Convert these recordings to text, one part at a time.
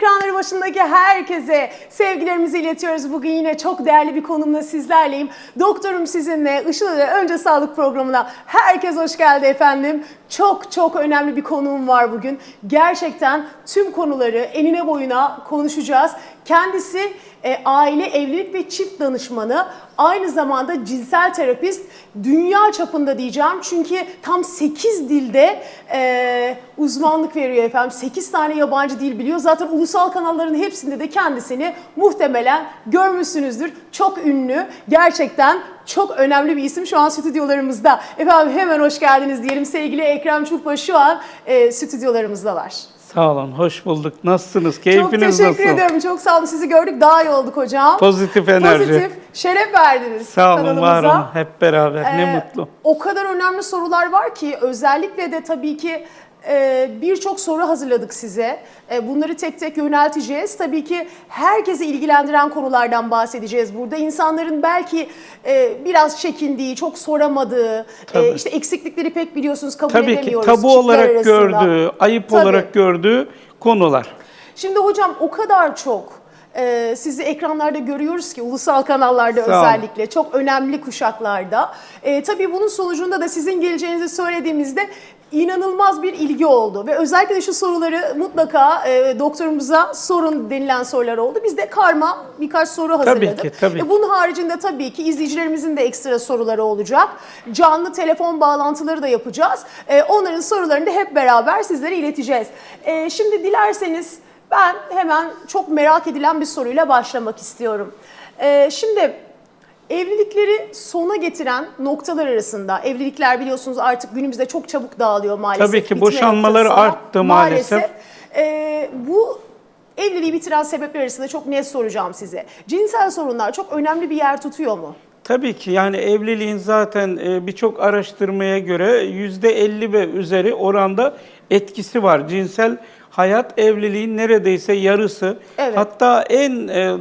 ekranları başındaki herkese sevgilerimizi iletiyoruz. Bugün yine çok değerli bir konumla sizlerleyim. Doktorum sizinle Işıl ile Önce Sağlık programına herkes hoş geldi efendim. Çok çok önemli bir konuğum var bugün. Gerçekten tüm konuları enine boyuna konuşacağız. Kendisi e, aile, evlilik ve çift danışmanı. Aynı zamanda cinsel terapist. Dünya çapında diyeceğim. Çünkü tam 8 dilde e, uzmanlık veriyor efendim. 8 tane yabancı dil biliyor. Zaten ulusal kanalların hepsinde de kendisini muhtemelen görmüşsünüzdür. Çok ünlü. Gerçekten çok önemli bir isim şu an stüdyolarımızda. Efendim hemen hoş geldiniz diyelim. Sevgili Ekrem Çulpa şu an e, stüdyolarımızda var. Sağ olun, hoş bulduk. Nasılsınız? Çok Keyfiniz teşekkür nasıl? ediyorum. Çok sağ olun. Sizi gördük. Daha iyi olduk hocam. Pozitif enerji. Pozitif. Şeref verdiniz Sağ olun, kanalımıza. var olun. Hep beraber. Ee, ne mutlu. O kadar önemli sorular var ki özellikle de tabii ki birçok soru hazırladık size. E, bunları tek tek yönelteceğiz. Tabii ki herkesi ilgilendiren konulardan bahsedeceğiz burada. İnsanların belki e, biraz çekindiği, çok soramadığı, e, Tabii. işte eksiklikleri pek biliyorsunuz kabul Tabii ki edemiyoruz. tabu çiftler olarak arasında. gördüğü, ayıp Tabii. olarak gördüğü konular. Şimdi hocam o kadar çok e, sizi ekranlarda görüyoruz ki ulusal kanallarda Sağ özellikle çok önemli kuşaklarda. E, tabii bunun sonucunda da sizin geleceğinizi söylediğimizde inanılmaz bir ilgi oldu ve özellikle de şu soruları mutlaka e, doktorumuza sorun denilen sorular oldu. Biz de karma birkaç soru hazırladık. ki, tabii E, bunun haricinde tabii ki izleyicilerimizin de ekstra soruları olacak. Canlı telefon bağlantıları da yapacağız. E, onların sorularını da hep beraber sizlere ileteceğiz. E, şimdi dilerseniz ben hemen çok merak edilen bir soruyla başlamak istiyorum. E, şimdi evlilikleri sona getiren noktalar arasında, evlilikler biliyorsunuz artık günümüzde çok çabuk dağılıyor maalesef. Tabii ki bitme boşanmaları arttı maalesef. E, bu evliliği bitiren sebepler arasında çok net soracağım size. Cinsel sorunlar çok önemli bir yer tutuyor mu? Tabii ki yani evliliğin zaten e, birçok araştırmaya göre %50 ve üzeri oranda etkisi var. Cinsel hayat evliliğin neredeyse yarısı. Evet. Hatta en e,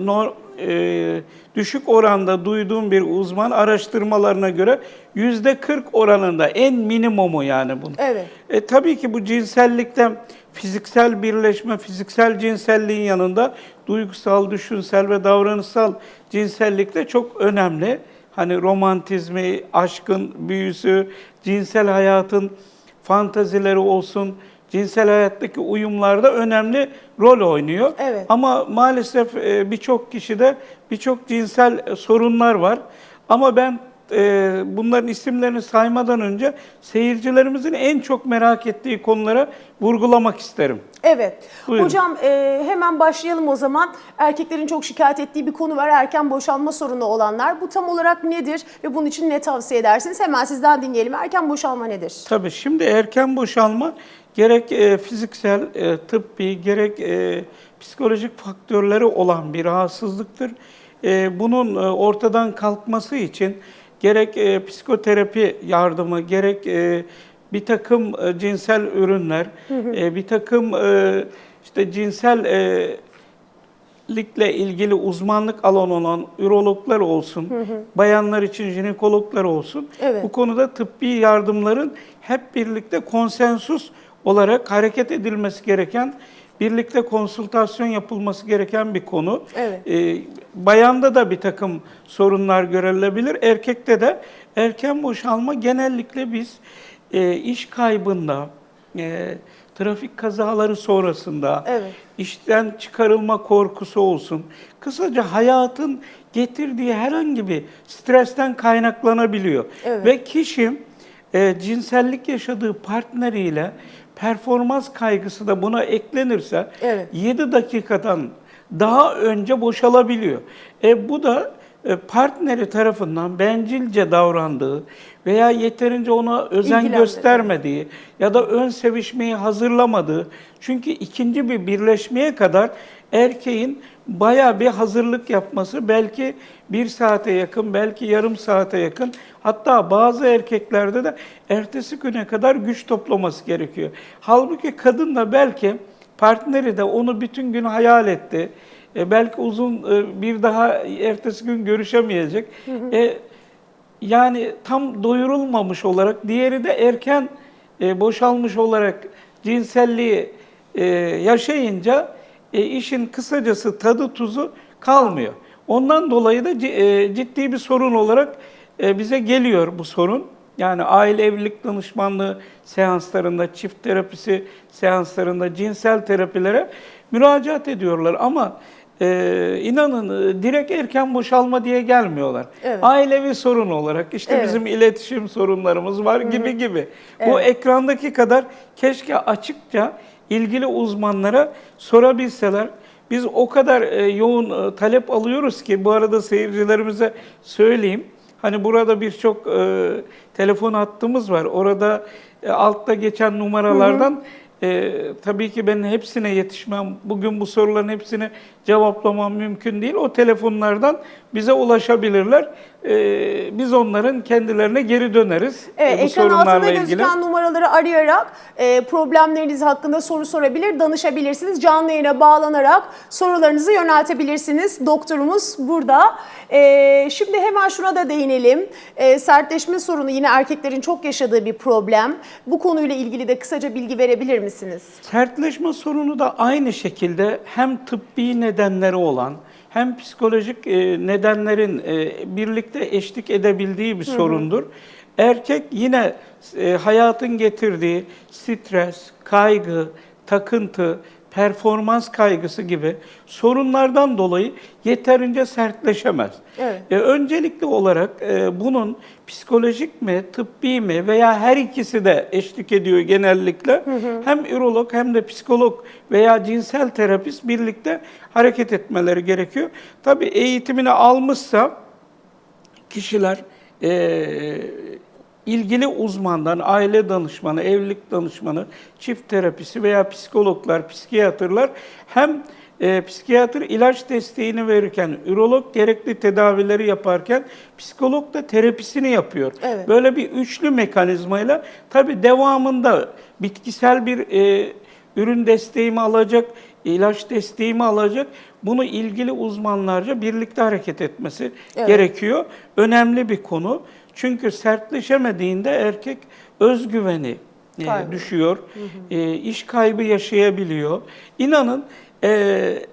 e, düşük oranda duyduğum bir uzman araştırmalarına göre %40 oranında en minimumu yani bunun. Evet. E, tabii ki bu cinsellikten fiziksel birleşme, fiziksel cinselliğin yanında duygusal, düşünsel ve davranışsal cinsellik de çok önemli. Hani romantizmi, aşkın büyüsü, cinsel hayatın fantazileri olsun, cinsel hayattaki uyumlarda önemli rol oynuyor. Evet. Ama maalesef e, birçok kişide birçok cinsel e, sorunlar var. Ama ben e, bunların isimlerini saymadan önce seyircilerimizin en çok merak ettiği konulara vurgulamak isterim. Evet. Buyurun. Hocam e, hemen başlayalım o zaman. Erkeklerin çok şikayet ettiği bir konu var. Erken boşanma sorunu olanlar. Bu tam olarak nedir ve bunun için ne tavsiye edersiniz? Hemen sizden dinleyelim. Erken boşanma nedir? Tabii şimdi erken boşalma gerek e, fiziksel, e, tıbbi, gerek e, psikolojik faktörleri olan bir rahatsızlıktır. E, bunun e, ortadan kalkması için gerek e, psikoterapi yardımı, gerek e, bir takım e, cinsel ürünler, e, bir takım e, işte cinsel e, likle ilgili uzmanlık alanı olan ürologlar olsun, bayanlar için jinekologlar olsun. Evet. Bu konuda tıbbi yardımların hep birlikte konsensus olarak hareket edilmesi gereken, birlikte konsültasyon yapılması gereken bir konu. Evet. Ee, bayanda da bir takım sorunlar görülebilir, erkekte de erken boşalma genellikle biz e, iş kaybında, e, trafik kazaları sonrasında, Evet. işten çıkarılma korkusu olsun. Kısaca hayatın getirdiği herhangi bir stresten kaynaklanabiliyor. Evet. Ve kişi e, cinsellik yaşadığı partneriyle performans kaygısı da buna eklenirse Evet. 7 dakikadan daha önce boşalabiliyor. E, bu da e, partneri tarafından bencilce davrandığı veya yeterince ona özen göstermediği ya da ön sevişmeyi hazırlamadığı. Çünkü ikinci bir birleşmeye kadar erkeğin bayağı bir hazırlık yapması belki bir saate yakın, belki yarım saate yakın. Hatta bazı erkeklerde de ertesi güne kadar güç toplaması gerekiyor. Halbuki kadın da belki partneri de onu bütün gün hayal etti. E, belki uzun e, bir daha ertesi gün görüşemeyecek. E, yani tam doyurulmamış olarak, diğeri de erken e, boşalmış olarak cinselliği e, yaşayınca e, işin kısacası tadı tuzu kalmıyor. Ondan dolayı da e, ciddi bir sorun olarak e, bize geliyor bu sorun. Yani aile evlilik danışmanlığı seanslarında, çift terapisi seanslarında, cinsel terapilere müracaat ediyorlar ama e, inanın e, direkt erken boşalma diye gelmiyorlar. Evet. Ailevi sorun olarak işte Evet. bizim iletişim sorunlarımız var gibi gibi. Bu ekrandaki kadar keşke açıkça ilgili uzmanlara sorabilseler. Biz o kadar e, yoğun e, talep alıyoruz ki bu arada seyircilerimize söyleyeyim. Hani burada birçok e, telefon hattımız var. Orada e, altta geçen numaralardan e, tabii ki ben hepsine yetişmem. Bugün bu soruların hepsini cevaplamam mümkün değil. O telefonlardan bize ulaşabilirler. E, biz onların kendilerine geri döneriz. Evet, e, bu ekran altında ilgili. gözüken numaraları arayarak e, problemleriniz hakkında soru sorabilir, danışabilirsiniz. Canlı yayına bağlanarak sorularınızı yöneltebilirsiniz. Doktorumuz burada. E, şimdi hemen şuna da değinelim. E, sertleşme sorunu yine erkeklerin çok yaşadığı bir problem. Bu konuyla ilgili de kısaca bilgi verebilir misiniz? Sertleşme sorunu da aynı şekilde hem tıbbi nedenleri olan hem psikolojik e, nedenlerin e, birlikte eşlik edebildiği bir sorundur. Erkek yine e, hayatın getirdiği stres, kaygı, takıntı, performans kaygısı gibi sorunlardan dolayı yeterince sertleşemez. Evet. E, öncelikli olarak e, bunun psikolojik mi, tıbbi mi veya her ikisi de eşlik ediyor genellikle. Hem ürolog hem de psikolog veya cinsel terapist birlikte hareket etmeleri gerekiyor. Tabii eğitimini almışsa kişiler e, ilgili uzmandan, aile danışmanı, evlilik danışmanı, çift terapisi veya psikologlar, psikiyatrlar hem e, psikiyatr ilaç desteğini verirken, ürolog gerekli tedavileri yaparken, psikolog da terapisini yapıyor. Evet. Böyle bir üçlü mekanizmayla tabii devamında bitkisel bir e, ürün desteğimi alacak, ilaç desteğimi alacak. Bunu ilgili uzmanlarca birlikte hareket etmesi Evet. gerekiyor. Önemli bir konu. Çünkü sertleşemediğinde erkek özgüveni e, Kaybı. düşüyor. E, iş kaybı yaşayabiliyor. İnanın e,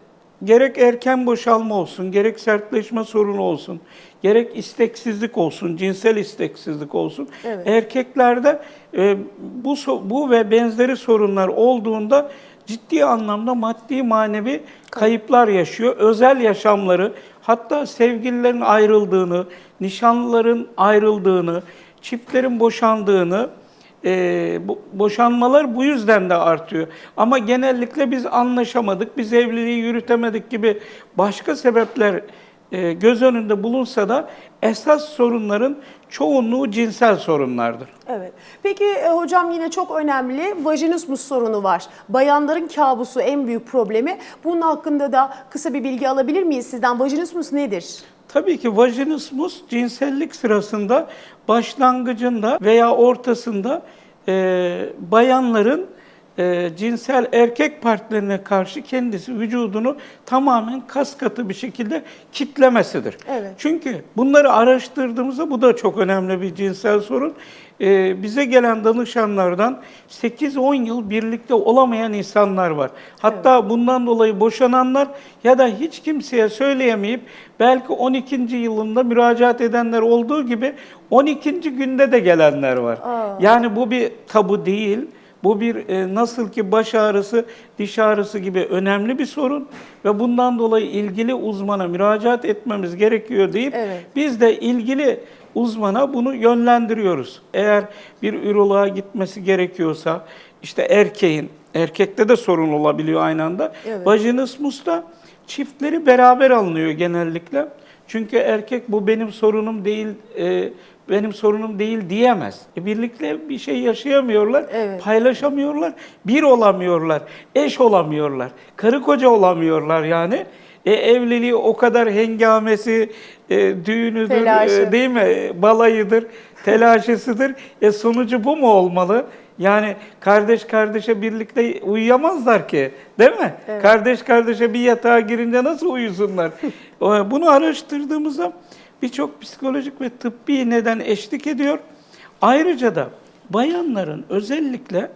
gerek erken boşalma olsun, gerek sertleşme sorunu olsun, gerek isteksizlik olsun, cinsel isteksizlik olsun. Evet. Erkeklerde e, bu bu ve benzeri sorunlar olduğunda ciddi anlamda maddi manevi kayıplar yaşıyor. Özel yaşamları, hatta sevgililerin ayrıldığını, nişanlıların ayrıldığını, çiftlerin boşandığını, e, boşanmalar bu yüzden de artıyor. Ama genellikle biz anlaşamadık, biz evliliği yürütemedik gibi başka sebepler e, göz önünde bulunsa da esas sorunların çoğunluğu cinsel sorunlardır. Evet. Peki e, hocam yine çok önemli vajinismus sorunu var. Bayanların kabusu en büyük problemi. Bunun hakkında da kısa bir bilgi alabilir miyiz sizden? Vajinismus nedir? Tabii ki vajinismus cinsellik sırasında başlangıcında veya ortasında e, bayanların e, cinsel erkek partnerine karşı kendisi vücudunu tamamen kas katı bir şekilde kitlemesidir. Evet. Çünkü bunları araştırdığımızda bu da çok önemli bir cinsel sorun. Ee, bize gelen danışanlardan 8-10 yıl birlikte olamayan insanlar var. Hatta bundan dolayı boşananlar ya da hiç kimseye söyleyemeyip belki 12. yılında müracaat edenler olduğu gibi 12. günde de gelenler var. Aa. Yani bu bir tabu değil. Bu bir e, nasıl ki baş ağrısı, diş ağrısı gibi önemli bir sorun ve bundan dolayı ilgili uzmana müracaat etmemiz gerekiyor deyip Evet. biz de ilgili uzmana bunu yönlendiriyoruz. Eğer bir üroloğa gitmesi gerekiyorsa işte erkeğin, erkekte de sorun olabiliyor aynı anda. Evet. Vajinismusta çiftleri beraber alınıyor genellikle. Çünkü erkek bu benim sorunum değil, e, benim sorunum değil diyemez. E, birlikte bir şey yaşayamıyorlar, Evet. paylaşamıyorlar, bir olamıyorlar, eş olamıyorlar, karı koca olamıyorlar yani. E, evliliği o kadar hengamesi, e, düğünüdür, Telaşı. e, değil mi? Balayıdır, telaşesidir. E, sonucu bu mu olmalı? Yani kardeş kardeşe birlikte uyuyamazlar ki, değil mi? Evet. Kardeş kardeşe bir yatağa girince nasıl uyusunlar? Bunu araştırdığımızda birçok psikolojik ve tıbbi neden eşlik ediyor. Ayrıca da bayanların özellikle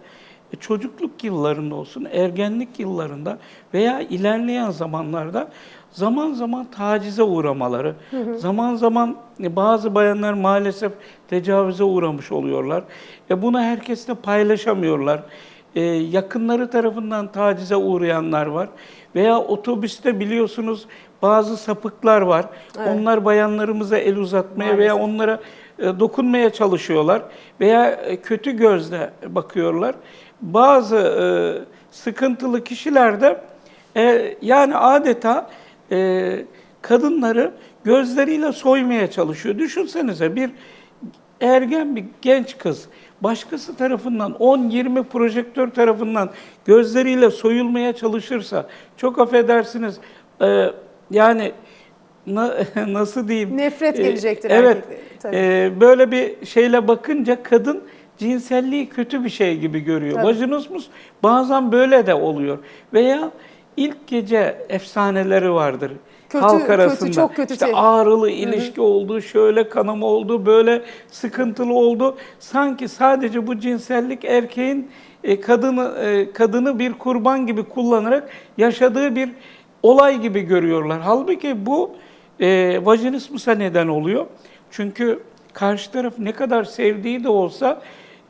e, çocukluk yıllarında olsun, ergenlik yıllarında veya ilerleyen zamanlarda zaman zaman tacize uğramaları, zaman zaman e, bazı bayanlar maalesef tecavüze uğramış oluyorlar. E bunu herkesle paylaşamıyorlar. E, yakınları tarafından tacize uğrayanlar var. Veya otobüste biliyorsunuz bazı sapıklar var. Onlar bayanlarımıza el uzatmaya veya onlara e, dokunmaya çalışıyorlar veya e, kötü gözle bakıyorlar. Bazı e, sıkıntılı kişiler de yani adeta kadınları gözleriyle soymaya çalışıyor. Düşünsenize bir ergen bir genç kız başkası tarafından 10-20 projektör tarafından gözleriyle soyulmaya çalışırsa çok affedersiniz yani na- nasıl diyeyim? Nefret E, gelecektir Evet. erkeklere, tabii. e, böyle bir şeyle bakınca kadın cinselliği kötü bir şey gibi görüyor. Tabii. Vajinismus bazen böyle de oluyor. Veya ilk gece efsaneleri vardır. Kötü, halk kötü, arasında. çok kötü İşte şey. ağrılı ilişki oldu, şöyle kanama oldu, böyle sıkıntılı oldu. Sanki sadece bu cinsellik erkeğin e, kadını e, kadını bir kurban gibi kullanarak yaşadığı bir olay gibi görüyorlar. Halbuki bu e, vajinismusa neden oluyor. Çünkü karşı taraf ne kadar sevdiği de olsa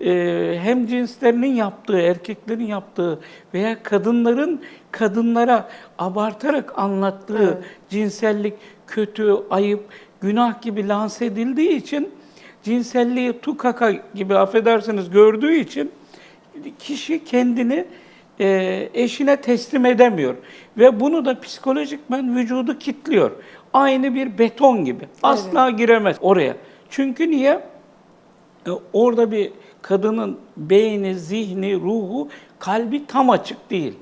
e, hem cinslerinin yaptığı, erkeklerin yaptığı veya kadınların kadınlara abartarak anlattığı cinsellik kötü, ayıp, günah gibi lanse edildiği için cinselliği tukaka gibi affedersiniz gördüğü için kişi kendini e, eşine teslim edemiyor. Ve bunu da psikolojikmen vücudu kitliyor. Aynı bir beton gibi. Asla giremez oraya. Çünkü niye? E, orada bir kadının beyni, zihni, ruhu, kalbi tam açık değil.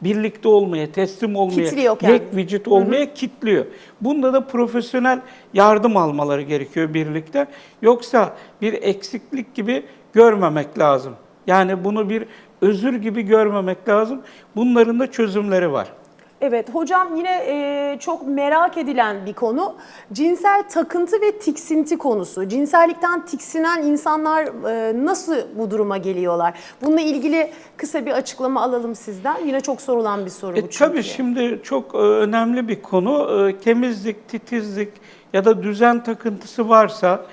Birlikte olmaya, teslim olmaya, Kitliyor yek vücut olmaya kitliyor. Bunda da profesyonel yardım almaları gerekiyor birlikte. Yoksa bir eksiklik gibi görmemek lazım. Yani bunu bir özür gibi görmemek lazım. Bunların da çözümleri var. Evet hocam yine e, çok merak edilen bir konu cinsel takıntı ve tiksinti konusu. Cinsellikten tiksinen insanlar e, nasıl bu duruma geliyorlar? Bununla ilgili kısa bir açıklama alalım sizden. Yine çok sorulan bir soru bu E, çünkü. tabii şimdi çok e, önemli bir konu. E, temizlik, titizlik ya da düzen takıntısı varsa,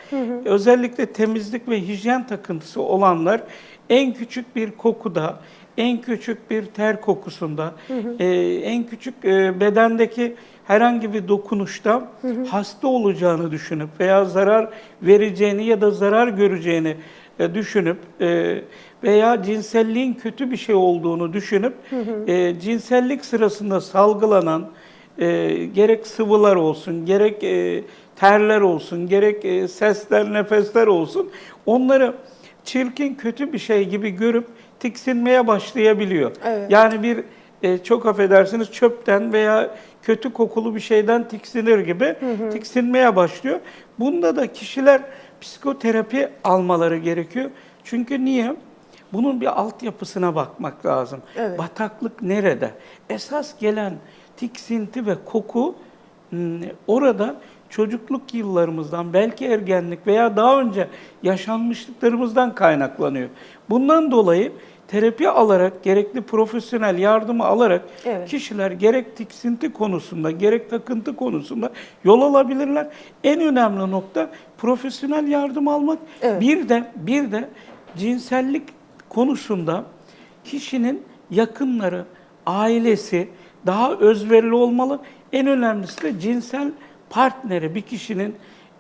özellikle temizlik ve hijyen takıntısı olanlar en küçük bir kokuda, en küçük bir ter kokusunda, e, en küçük e, bedendeki herhangi bir dokunuşta hasta olacağını düşünüp veya zarar vereceğini ya da zarar göreceğini e, düşünüp e, veya cinselliğin kötü bir şey olduğunu düşünüp e, cinsellik sırasında salgılanan e, gerek sıvılar olsun, gerek e, terler olsun, gerek e, sesler, nefesler olsun onları çirkin, kötü bir şey gibi görüp tiksinmeye başlayabiliyor. Evet. Yani bir e, çok affedersiniz çöpten veya kötü kokulu bir şeyden tiksinir gibi tiksinmeye başlıyor. Bunda da kişiler psikoterapi almaları gerekiyor. Çünkü niye? Bunun bir altyapısına bakmak lazım. Evet. Bataklık nerede? Esas gelen tiksinti ve koku hmm, orada çocukluk yıllarımızdan, belki ergenlik veya daha önce yaşanmışlıklarımızdan kaynaklanıyor. Bundan dolayı terapi alarak, gerekli profesyonel yardımı alarak Evet. kişiler gerek tiksinti konusunda, gerek takıntı konusunda yol alabilirler. En önemli nokta profesyonel yardım almak. Evet. Bir de bir de cinsellik konusunda kişinin yakınları, ailesi daha özverili olmalı. En önemlisi de cinsel partneri, bir kişinin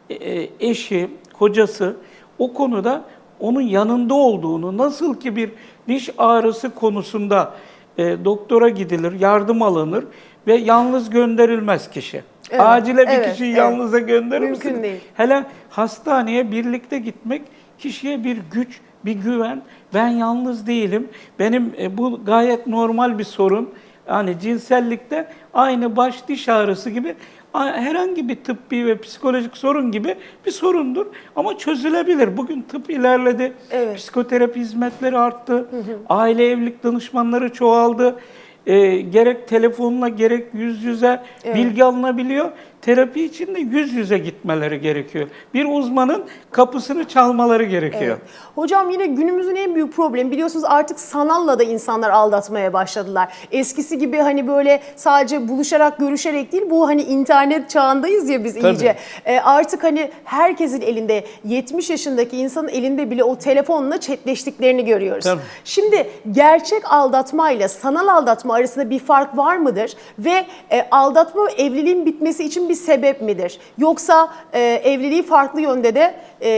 e, e, eşi, kocası o konuda onun yanında olduğunu, nasıl ki bir diş ağrısı konusunda e, doktora gidilir, yardım alınır ve yalnız gönderilmez kişi. Evet, Acile bir evet, kişiyi evet. yalnıza gönderir Mümkün misin? değil. Hele hastaneye birlikte gitmek kişiye bir güç, bir güven. Ben yalnız değilim. Benim e, bu gayet normal bir sorun. Yani cinsellikte aynı baş diş ağrısı gibi herhangi bir tıbbi ve psikolojik sorun gibi bir sorundur. Ama çözülebilir. Bugün tıp ilerledi. Evet. Psikoterapi hizmetleri arttı. Aile evlilik danışmanları çoğaldı. E, gerek telefonla gerek yüz yüze Evet. bilgi alınabiliyor. Terapi için de yüz yüze gitmeleri gerekiyor. Bir uzmanın kapısını çalmaları gerekiyor. Evet. Hocam yine günümüzün en büyük problemi biliyorsunuz artık sanalla da insanlar aldatmaya başladılar. Eskisi gibi hani böyle sadece buluşarak görüşerek değil bu hani internet çağındayız ya biz Tabii. iyice. E, artık hani herkesin elinde 70 yaşındaki insanın elinde bile o telefonla chatleştiklerini görüyoruz. Tabii. Şimdi gerçek aldatma ile sanal aldatma arasında bir fark var mıdır? Ve e, aldatma evliliğin bitmesi için bir sebep midir? Yoksa e, evliliği farklı yönde de e,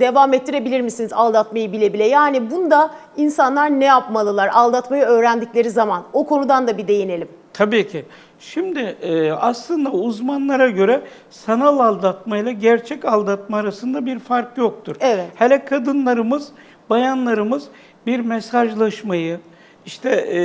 devam ettirebilir misiniz aldatmayı bile bile? Yani bunda insanlar ne yapmalılar aldatmayı öğrendikleri zaman? O konudan da bir değinelim. Tabii ki. Şimdi e, aslında uzmanlara göre sanal aldatma ile gerçek aldatma arasında bir fark yoktur. Evet. Hele kadınlarımız, bayanlarımız bir mesajlaşmayı, işte e,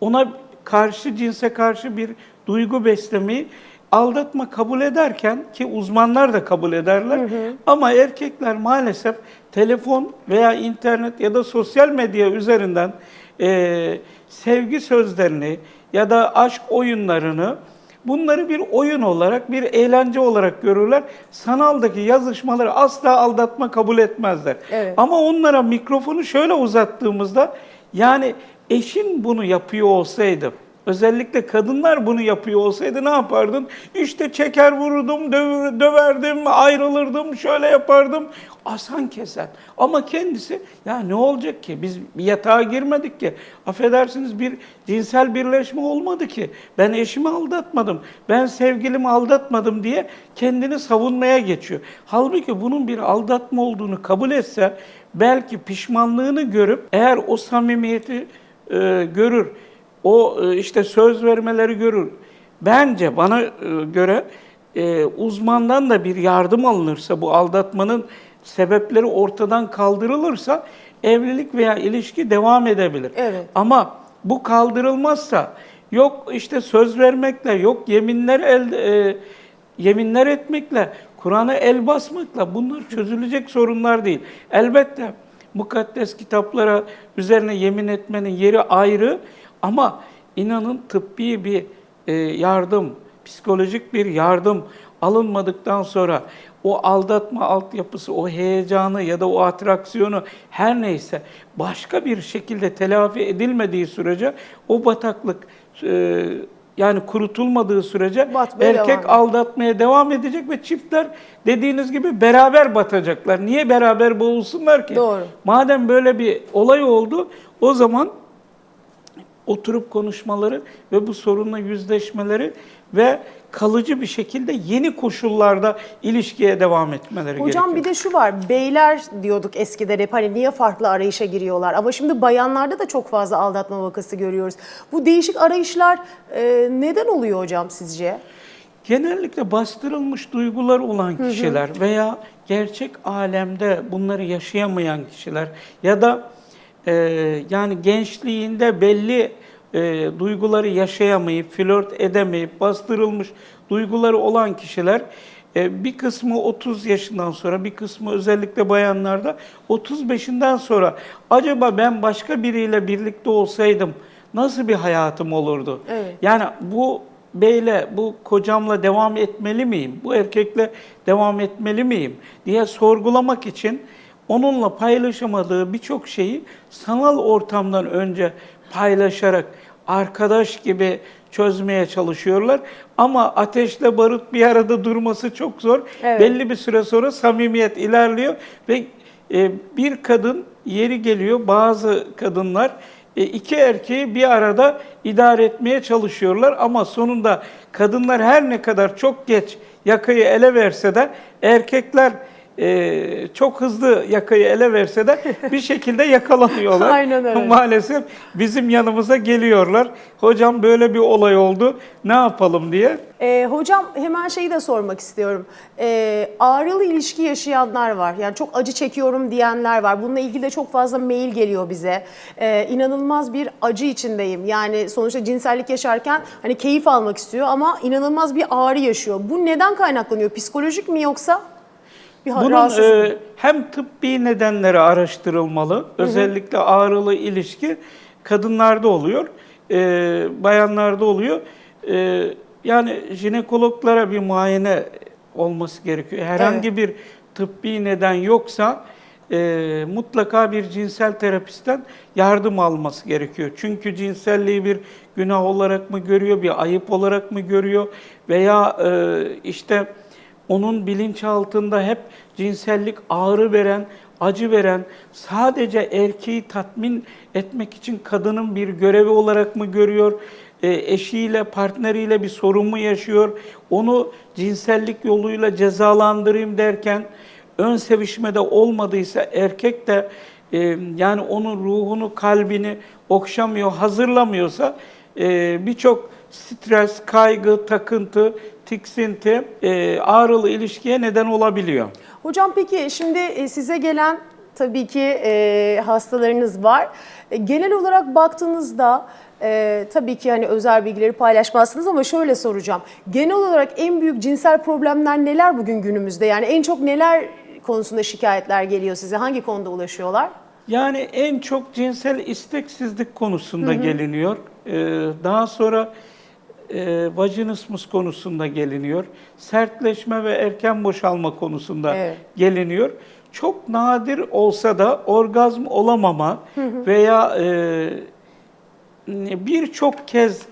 ona karşı cinse karşı bir duygu beslemeyi aldatma kabul ederken ki uzmanlar da kabul ederler ama erkekler maalesef telefon veya internet ya da sosyal medya üzerinden e, sevgi sözlerini ya da aşk oyunlarını bunları bir oyun olarak, bir eğlence olarak görürler. Sanaldaki yazışmaları asla aldatma kabul etmezler. Evet. Ama onlara mikrofonu şöyle uzattığımızda yani eşin bunu yapıyor olsaydı, özellikle kadınlar bunu yapıyor olsaydı ne yapardın? İşte çeker vururdum, döv- döverdim, ayrılırdım, şöyle yapardım. Asan kesen. Ama kendisi ya ne olacak ki? Biz yatağa girmedik ki. Affedersiniz bir cinsel birleşme olmadı ki. Ben eşimi aldatmadım. Ben sevgilimi aldatmadım diye kendini savunmaya geçiyor. Halbuki bunun bir aldatma olduğunu kabul etse belki pişmanlığını görüp eğer o samimiyeti e, görür, o e, işte söz vermeleri görür. Bence bana e, göre e, uzmandan da bir yardım alınırsa bu aldatmanın sebepleri ortadan kaldırılırsa evlilik veya ilişki devam edebilir. Evet. Ama bu kaldırılmazsa yok işte söz vermekle, yok yeminler el, e, yeminler etmekle, Kur'an'a el basmakla bunlar çözülecek sorunlar değil. Elbette mukaddes kitaplara üzerine yemin etmenin yeri ayrı ama inanın tıbbi bir e, yardım, psikolojik bir yardım alınmadıktan sonra o aldatma altyapısı, o heyecanı ya da o atraksiyonu her neyse başka bir şekilde telafi edilmediği sürece o bataklık e, yani kurutulmadığı sürece Batmaya erkek devam aldatmaya devam edecek ve çiftler dediğiniz gibi beraber batacaklar. Niye beraber boğulsunlar ki? Doğru. Madem böyle bir olay oldu o zaman oturup konuşmaları ve bu sorunla yüzleşmeleri ve kalıcı bir şekilde yeni koşullarda ilişkiye devam etmeleri Hocam gerekiyor. bir de şu var, beyler diyorduk eskiden hep hani niye farklı arayışa giriyorlar ama şimdi bayanlarda da çok fazla aldatma vakası görüyoruz. Bu değişik arayışlar e, neden oluyor hocam sizce? Genellikle bastırılmış duygular olan kişiler veya gerçek alemde bunları yaşayamayan kişiler ya da e, yani gençliğinde belli e, duyguları yaşayamayıp, flört edemeyip, bastırılmış duyguları olan kişiler e, bir kısmı 30 yaşından sonra, bir kısmı özellikle bayanlarda 35'inden sonra acaba ben başka biriyle birlikte olsaydım nasıl bir hayatım olurdu? Evet. Yani bu beyle, bu kocamla devam etmeli miyim? Bu erkekle devam etmeli miyim? diye sorgulamak için onunla paylaşamadığı birçok şeyi sanal ortamdan önce paylaşarak arkadaş gibi çözmeye çalışıyorlar. Ama ateşle barut bir arada durması çok zor. Evet. Belli bir süre sonra samimiyet ilerliyor ve e, bir kadın yeri geliyor bazı kadınlar e, iki erkeği bir arada idare etmeye çalışıyorlar ama sonunda kadınlar her ne kadar çok geç yakayı ele verse de erkekler e, çok hızlı yakayı ele verse de bir şekilde yakalanıyorlar. Aynen öyle. Maalesef bizim yanımıza geliyorlar. Hocam böyle bir olay oldu. Ne yapalım diye. E, hocam hemen şeyi de sormak istiyorum. E, ağrılı ilişki yaşayanlar var. Yani çok acı çekiyorum diyenler var. Bununla ilgili de çok fazla mail geliyor bize. E, inanılmaz bir acı içindeyim. Yani sonuçta cinsellik yaşarken hani keyif almak istiyor ama inanılmaz bir ağrı yaşıyor. Bu neden kaynaklanıyor? Psikolojik mi yoksa? Bir Bunun e, hem tıbbi nedenleri araştırılmalı. Özellikle ağrılı ilişki kadınlarda oluyor, e, bayanlarda oluyor. E, Yani jinekologlara bir muayene olması gerekiyor. Herhangi bir tıbbi neden yoksa e, mutlaka bir cinsel terapistten yardım alması gerekiyor. Çünkü cinselliği bir günah olarak mı görüyor, bir ayıp olarak mı görüyor veya e, işte onun bilinçaltında hep cinsellik ağrı veren, acı veren, sadece erkeği tatmin etmek için kadının bir görevi olarak mı görüyor? E, eşiyle, partneriyle bir sorun mu yaşıyor? Onu cinsellik yoluyla cezalandırayım derken ön sevişmede olmadıysa erkek de e, yani onun ruhunu, kalbini okşamıyor, hazırlamıyorsa e, birçok stres, kaygı, takıntı, tiksinti, e, ağrılı ilişkiye neden olabiliyor. Hocam peki şimdi e, size gelen tabii ki e, hastalarınız var. E, genel olarak baktığınızda e, tabii ki hani özel bilgileri paylaşmazsınız ama şöyle soracağım. Genel olarak en büyük cinsel problemler neler bugün günümüzde? Yani en çok neler konusunda şikayetler geliyor size? Hangi konuda ulaşıyorlar? Yani en çok cinsel isteksizlik konusunda geliniyor. Ee, daha sonra e, vajinismus konusunda geliniyor. Sertleşme ve erken boşalma konusunda Evet. geliniyor. Çok nadir olsa da orgazm olamama veya e, birçok kez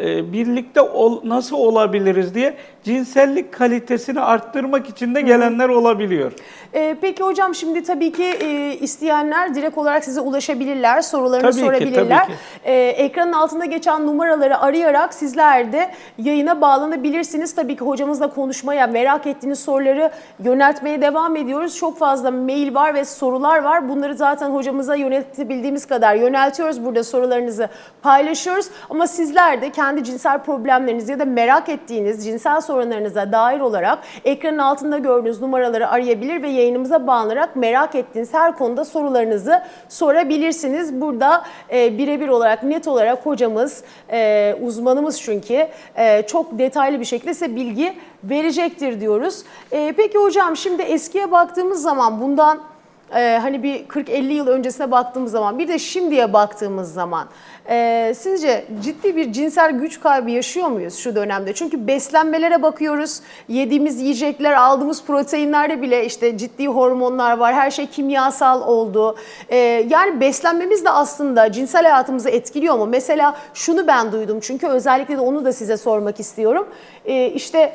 e, birlikte ol- nasıl olabiliriz diye cinsellik kalitesini arttırmak için de gelenler olabiliyor. Ee, peki hocam şimdi tabii ki e, isteyenler direkt olarak size ulaşabilirler, sorularını Tabii ki, sorabilirler. tabii ki. Ee, ekranın altında geçen numaraları arayarak sizler de yayına bağlanabilirsiniz. Tabii ki hocamızla konuşmaya, merak ettiğiniz soruları yöneltmeye devam ediyoruz. Çok fazla mail var ve sorular var. Bunları zaten hocamıza yöneltebildiğimiz kadar yöneltiyoruz. Burada sorularınızı paylaşıyoruz. Ama sizler de kendi cinsel problemlerinizi ya da merak ettiğiniz cinsel sorunlarınıza dair olarak ekranın altında gördüğünüz numaraları arayabilir ve yayınımıza bağlanarak merak ettiğiniz her konuda sorularınızı sorabilirsiniz. Burada e, birebir olarak net olarak hocamız, e, uzmanımız çünkü e, çok detaylı bir şekilde size bilgi verecektir diyoruz. E, peki hocam şimdi eskiye baktığımız zaman bundan ee, hani bir 40-50 yıl öncesine baktığımız zaman bir de şimdiye baktığımız zaman e, sizce ciddi bir cinsel güç kaybı yaşıyor muyuz şu dönemde? Çünkü beslenmelere bakıyoruz, yediğimiz yiyecekler, aldığımız proteinlerde bile işte ciddi hormonlar var, her şey kimyasal oldu. Ee, yani beslenmemiz de aslında cinsel hayatımızı etkiliyor mu? Mesela şunu ben duydum çünkü özellikle de onu da size sormak istiyorum. Ee, işte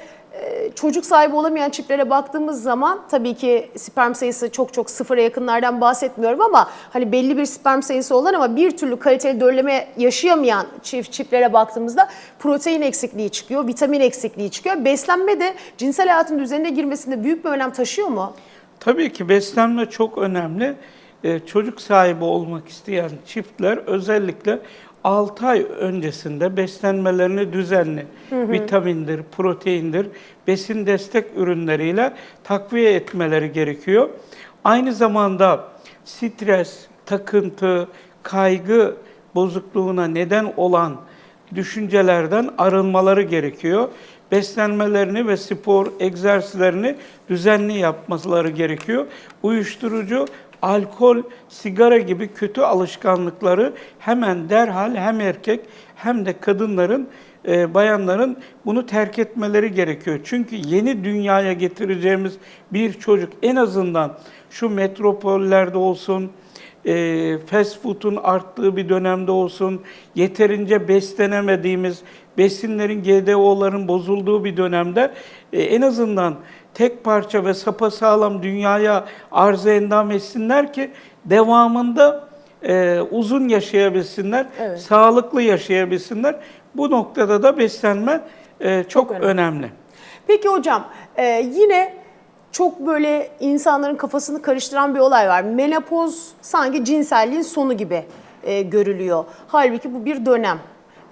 çocuk sahibi olamayan çiftlere baktığımız zaman tabii ki sperm sayısı çok çok sıfıra yakınlardan bahsetmiyorum ama hani belli bir sperm sayısı olan ama bir türlü kaliteli dölleme yaşayamayan çift çiftlere baktığımızda protein eksikliği çıkıyor, vitamin eksikliği çıkıyor. Beslenme de cinsel hayatın düzenine girmesinde büyük bir önem taşıyor mu? Tabii ki beslenme çok önemli. Ee, çocuk sahibi olmak isteyen çiftler özellikle 6 ay öncesinde beslenmelerini düzenli, vitamindir, proteindir, besin destek ürünleriyle takviye etmeleri gerekiyor. Aynı zamanda stres, takıntı, kaygı bozukluğuna neden olan düşüncelerden arınmaları gerekiyor. Beslenmelerini ve spor, egzersizlerini düzenli yapmaları gerekiyor. Uyuşturucu, alkol, sigara gibi kötü alışkanlıkları hemen derhal hem erkek hem de kadınların, e, bayanların bunu terk etmeleri gerekiyor. Çünkü yeni dünyaya getireceğimiz bir çocuk en azından şu metropollerde olsun, e, fast food'un arttığı bir dönemde olsun, yeterince beslenemediğimiz, besinlerin, GDO'ların bozulduğu bir dönemde e, en azından tek parça ve sapasağlam dünyaya arz endam etsinler ki devamında e, uzun yaşayabilsinler, Evet. sağlıklı yaşayabilsinler. Bu noktada da beslenme e, çok, önemli. önemli. Peki hocam e, yine çok böyle insanların kafasını karıştıran bir olay var. Menopoz sanki cinselliğin sonu gibi e, görülüyor. Halbuki bu bir dönem.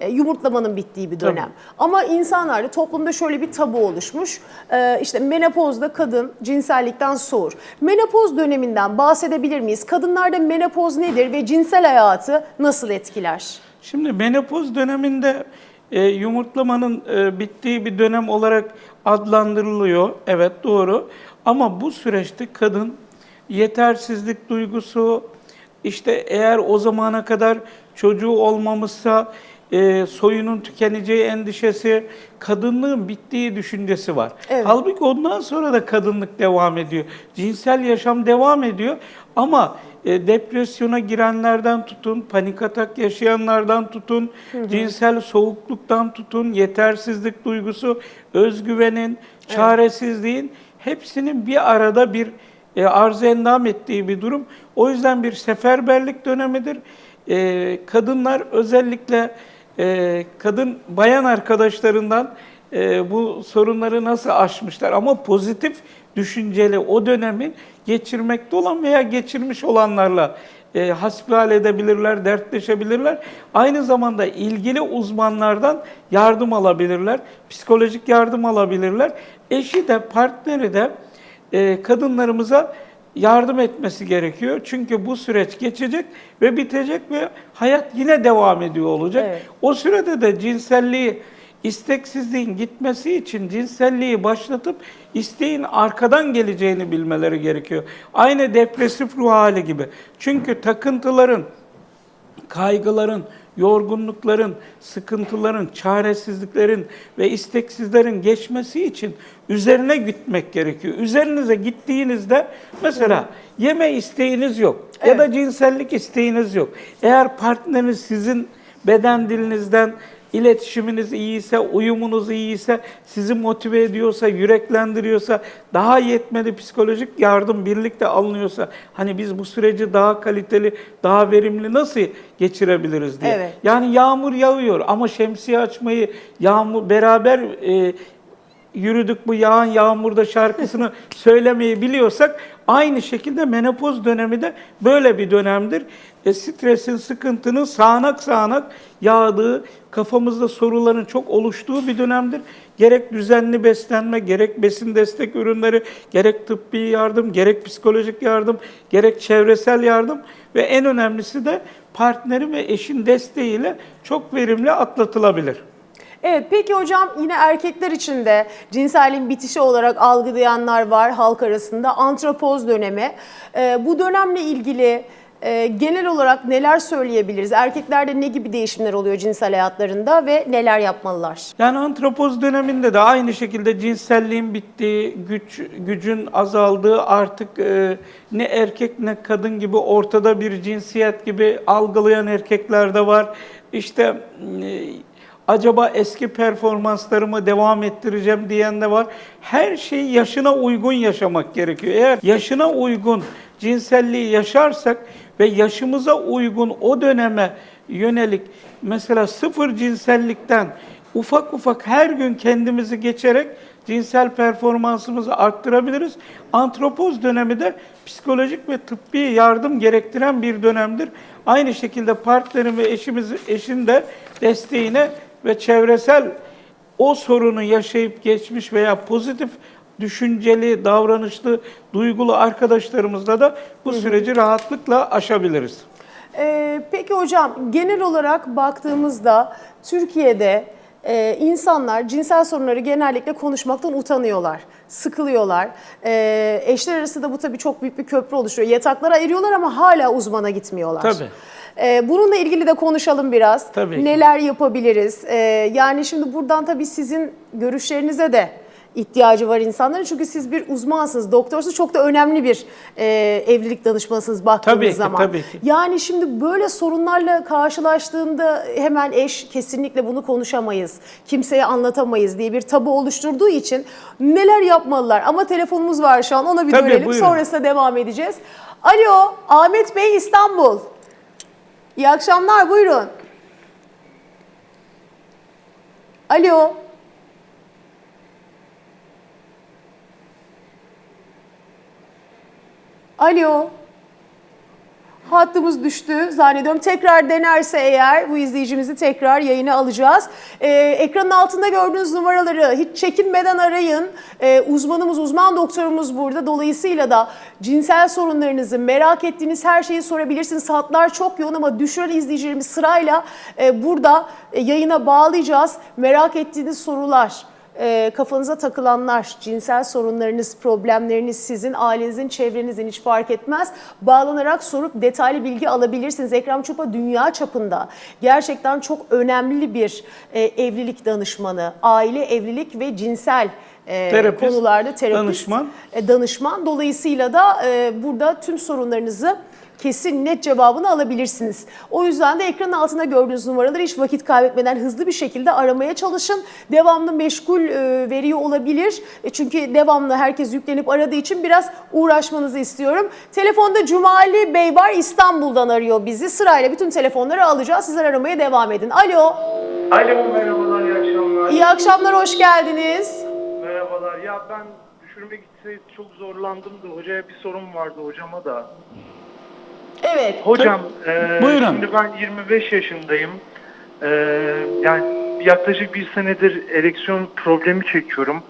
E, yumurtlamanın bittiği bir dönem. Ama insanlarda toplumda şöyle bir tabu oluşmuş. E, işte menopozda kadın cinsellikten soğur. Menopoz döneminden bahsedebilir miyiz? Kadınlarda menopoz nedir ve cinsel hayatı nasıl etkiler? Şimdi menopoz döneminde e, yumurtlamanın e, bittiği bir dönem olarak adlandırılıyor. Evet doğru. Ama bu süreçte kadın yetersizlik duygusu, işte eğer o zamana kadar çocuğu olmamışsa e, soyunun tükeneceği endişesi, kadınlığın bittiği düşüncesi var. Evet. Halbuki ondan sonra da kadınlık devam ediyor. Cinsel yaşam devam ediyor ama e, depresyona girenlerden tutun, panik atak yaşayanlardan tutun, cinsel soğukluktan tutun, yetersizlik duygusu, özgüvenin, çaresizliğin hepsinin bir arada bir e, arz endam ettiği bir durum. O yüzden bir seferberlik dönemidir. E, kadınlar özellikle e, kadın bayan arkadaşlarından e, bu sorunları nasıl aşmışlar ama pozitif düşünceli o dönemi geçirmekte olan veya geçirmiş olanlarla e, hasbihal edebilirler, dertleşebilirler. Aynı zamanda ilgili uzmanlardan yardım alabilirler, psikolojik yardım alabilirler. Eşi de partneri de e, kadınlarımıza yardım etmesi gerekiyor. Çünkü bu süreç geçecek ve bitecek ve hayat yine devam ediyor olacak. Evet. O sürede de cinselliği, isteksizliğin gitmesi için cinselliği başlatıp isteğin arkadan geleceğini bilmeleri gerekiyor. Aynı depresif ruh hali gibi. Çünkü takıntıların, kaygıların, yorgunlukların, sıkıntıların, çaresizliklerin ve isteksizlerin geçmesi için üzerine gitmek gerekiyor. Üzerinize gittiğinizde mesela yeme isteğiniz yok ya da cinsellik isteğiniz yok. Eğer partneriniz sizin beden dilinizden iletişiminiz iyiyse, uyumunuz iyiyse, sizi motive ediyorsa, yüreklendiriyorsa, daha yetmedi psikolojik yardım birlikte alınıyorsa, hani biz bu süreci daha kaliteli, daha verimli nasıl geçirebiliriz diye. Evet. Yani yağmur yağıyor ama şemsiye açmayı, yağmur beraber e, yürüdük bu yağan yağmurda şarkısını söylemeyi biliyorsak aynı şekilde menopoz dönemi de böyle bir dönemdir. E, stresin, sıkıntının sağanak sağanak yağdığı, kafamızda soruların çok oluştuğu bir dönemdir. Gerek düzenli beslenme, gerek besin destek ürünleri, gerek tıbbi yardım, gerek psikolojik yardım, gerek çevresel yardım ve en önemlisi de partneri ve eşin desteğiyle çok verimli atlatılabilir. Evet peki hocam yine erkekler için de cinselliğin bitişi olarak algılayanlar var halk arasında. Antropoz dönemi. Ee, bu dönemle ilgili e, genel olarak neler söyleyebiliriz? Erkeklerde ne gibi değişimler oluyor cinsel hayatlarında ve neler yapmalılar? Yani antropoz döneminde de aynı şekilde cinselliğin bittiği, güç gücün azaldığı, artık e, ne erkek ne kadın gibi ortada bir cinsiyet gibi algılayan erkekler de var. İşte e, acaba eski performanslarımı devam ettireceğim diyen de var. Her şeyi yaşına uygun yaşamak gerekiyor. Eğer yaşına uygun cinselliği yaşarsak ve yaşımıza uygun o döneme yönelik mesela sıfır cinsellikten ufak ufak her gün kendimizi geçerek cinsel performansımızı arttırabiliriz. Antropoz dönemi de psikolojik ve tıbbi yardım gerektiren bir dönemdir. Aynı şekilde partnerin ve eşimiz, eşin de desteğine ve çevresel o sorunu yaşayıp geçmiş veya pozitif düşünceli, davranışlı, duygulu arkadaşlarımızla da bu süreci rahatlıkla aşabiliriz. Ee, peki hocam genel olarak baktığımızda Türkiye'de e, insanlar cinsel sorunları genellikle konuşmaktan utanıyorlar, sıkılıyorlar. Ee, eşler arasında bu tabii çok büyük bir köprü oluşturuyor. Yataklara eriyorlar ama hala uzmana gitmiyorlar. Tabii. Ee, bununla ilgili de konuşalım biraz. Tabii ki. Neler yapabiliriz? Ee, yani şimdi buradan tabii sizin görüşlerinize de ihtiyacı var insanların. Çünkü siz bir uzmansınız, doktorsunuz. Çok da önemli bir e, evlilik danışmanısınız baktığınız Tabii ki, zaman. tabii ki. Yani şimdi böyle sorunlarla karşılaştığında hemen eş kesinlikle bunu konuşamayız, kimseye anlatamayız diye bir tabu oluşturduğu için neler yapmalılar? Ama telefonumuz var şu an ona bir Tabii, dönelim. buyurun. Sonrasında devam edeceğiz. Alo Ahmet Bey İstanbul. İyi akşamlar buyurun. Alo. Alo. Hattımız düştü zannediyorum. Tekrar denerse eğer bu izleyicimizi tekrar yayına alacağız. Ee, ekranın altında gördüğünüz numaraları hiç çekinmeden arayın. Ee, uzmanımız, uzman doktorumuz burada. Dolayısıyla da cinsel sorunlarınızı, merak ettiğiniz her şeyi sorabilirsiniz. Hatlar çok yoğun ama düşüren izleyicilerimiz sırayla e, burada e, yayına bağlayacağız. Merak ettiğiniz sorular, e, kafanıza takılanlar, cinsel sorunlarınız, problemleriniz sizin, ailenizin, çevrenizin hiç fark etmez. Bağlanarak sorup detaylı bilgi alabilirsiniz. Ekrem Çupa dünya çapında gerçekten çok önemli bir e, evlilik danışmanı, aile, evlilik ve cinsel e, Terapist, konularda terapist, danışman. e, danışman. Dolayısıyla da e, burada tüm sorunlarınızı kesin net cevabını alabilirsiniz. O yüzden de ekranın altında gördüğünüz numaraları hiç vakit kaybetmeden hızlı bir şekilde aramaya çalışın. Devamlı meşgul e, veriyor olabilir. E, çünkü devamlı herkes yüklenip aradığı için biraz uğraşmanızı istiyorum. Telefonda Cumali Bey var İstanbul'dan arıyor bizi. Sırayla bütün telefonları alacağız. Sizler aramaya devam edin. Alo. Alo merhabalar iyi akşamlar. İyi akşamlar, hoş geldiniz. Merhabalar ya ben düşürmek için çok zorlandım da hocaya bir sorum vardı hocama da. Evet. Hocam e, Buyurun. şimdi ben 25 yaşındayım. E, yani yaklaşık bir senedir ereksiyon problemi çekiyorum.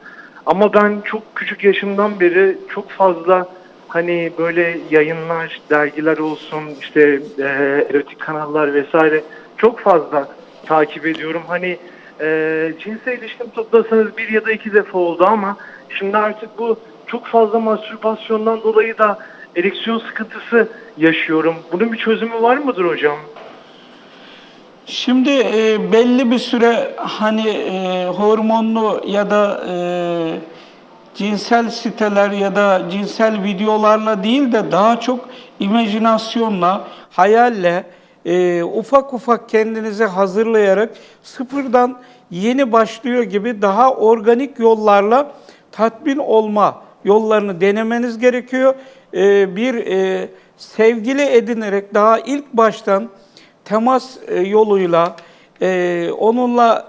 Ama ben çok küçük yaşımdan beri çok fazla hani böyle yayınlar, dergiler olsun, işte e, erotik kanallar vesaire çok fazla takip ediyorum. Hani e, cinsel ilişkim toplasanız bir ya da iki defa oldu ama şimdi artık bu çok fazla mastürbasyondan dolayı da ereksiyon sıkıntısı yaşıyorum. Bunun bir çözümü var mıdır hocam? Şimdi e, belli bir süre hani e, hormonlu ya da e, cinsel siteler ya da cinsel videolarla değil de daha çok imajinasyonla, hayalle, e, ufak ufak kendinizi hazırlayarak sıfırdan yeni başlıyor gibi daha organik yollarla tatmin olma yollarını denemeniz gerekiyor. E, bir e, sevgili edinerek daha ilk baştan temas e, yoluyla onunla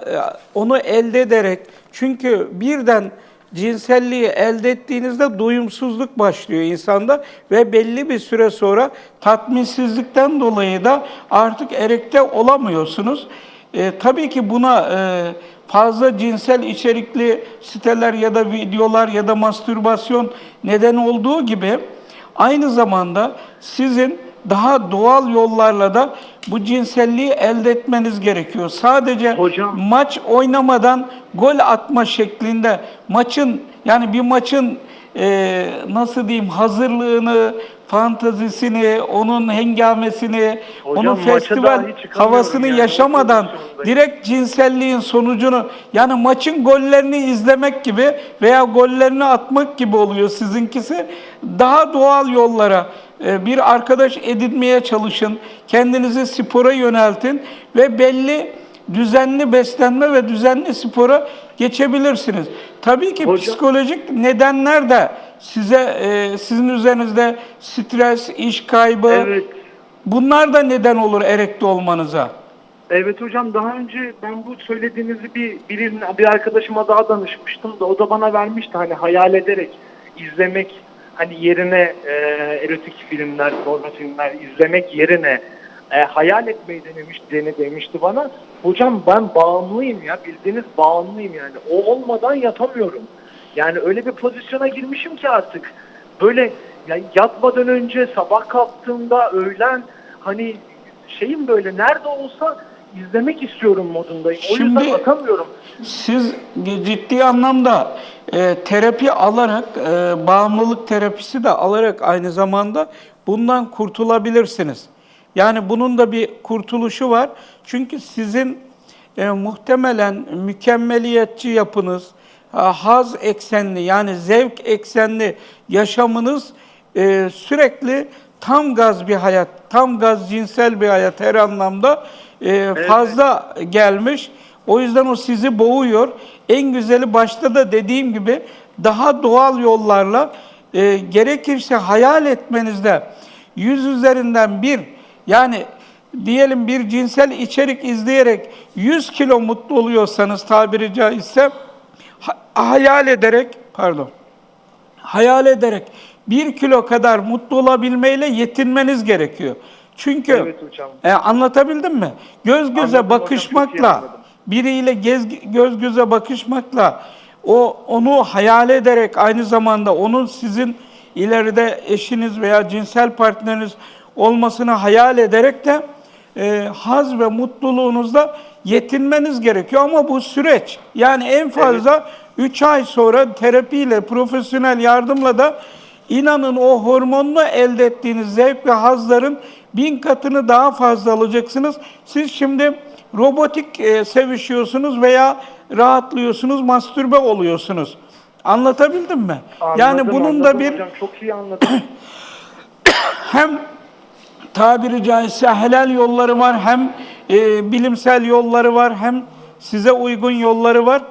onu elde ederek çünkü birden cinselliği elde ettiğinizde doyumsuzluk başlıyor insanda ve belli bir süre sonra tatminsizlikten dolayı da artık erekte olamıyorsunuz. E, tabii ki buna e, fazla cinsel içerikli siteler ya da videolar ya da mastürbasyon neden olduğu gibi aynı zamanda sizin daha doğal yollarla da bu cinselliği elde etmeniz gerekiyor. Sadece Hocam. maç oynamadan gol atma şeklinde maçın yani bir maçın e, nasıl diyeyim hazırlığını, fantazisini, onun hengamesini, Hocam, onun festival havasını o yaşamadan direkt cinselliğin sonucunu yani maçın gollerini izlemek gibi veya gollerini atmak gibi oluyor sizinkisi. Daha doğal yollara e, bir arkadaş edinmeye çalışın. Kendinizi spora yöneltin ve belli düzenli beslenme ve düzenli spora geçebilirsiniz. Tabii ki Hocam- psikolojik nedenler de size e, sizin üzerinizde stres, iş kaybı Evet. bunlar da neden olur erekte olmanıza. Evet hocam daha önce ben bu söylediğinizi bir birinin bir arkadaşıma daha danışmıştım da o da bana vermişti hani hayal ederek izlemek hani yerine e, erotik filmler, porno filmler izlemek yerine e, hayal etmeyi denemiş, dene demişti bana. Hocam ben bağımlıyım ya bildiğiniz bağımlıyım yani. O olmadan yatamıyorum. Yani öyle bir pozisyona girmişim ki artık böyle ya yatmadan önce sabah kalktığımda öğlen hani şeyim böyle nerede olsa izlemek istiyorum modundayım. O Şimdi- yüzden atamıyorum. Siz ciddi anlamda e, terapi alarak, e, bağımlılık terapisi de alarak aynı zamanda bundan kurtulabilirsiniz. Yani bunun da bir kurtuluşu var. Çünkü sizin e, muhtemelen mükemmeliyetçi yapınız, ha, haz eksenli yani zevk eksenli yaşamınız e, sürekli tam gaz bir hayat, tam gaz cinsel bir hayat her anlamda e, fazla gelmiş. O yüzden o sizi boğuyor. En güzeli başta da dediğim gibi daha doğal yollarla e, gerekirse hayal etmenizde yüz üzerinden bir yani diyelim bir cinsel içerik izleyerek 100 kilo mutlu oluyorsanız tabiri caizse ha- hayal ederek pardon hayal ederek bir kilo kadar mutlu olabilmeyle yetinmeniz gerekiyor. Çünkü Evet hocam. e, anlatabildim mi? Göz göze Anladım bakışmakla, anladım. biriyle gez, göz göze bakışmakla, o onu hayal ederek aynı zamanda onun sizin ileride eşiniz veya cinsel partneriniz olmasını hayal ederek de e, haz ve mutluluğunuzda yetinmeniz gerekiyor. Ama bu süreç yani en fazla 3 ay sonra terapiyle, profesyonel yardımla da inanın o hormonlu elde ettiğiniz zevk ve hazların bin katını daha fazla alacaksınız. Siz şimdi robotik e, sevişiyorsunuz veya rahatlıyorsunuz, mastürbe oluyorsunuz. Anlatabildim mi? yani Anladım, bunun da anladım bir hocam, çok iyi anladım. hem tabiri caizse helal yolları var, hem e, bilimsel yolları var, hem size uygun yolları var.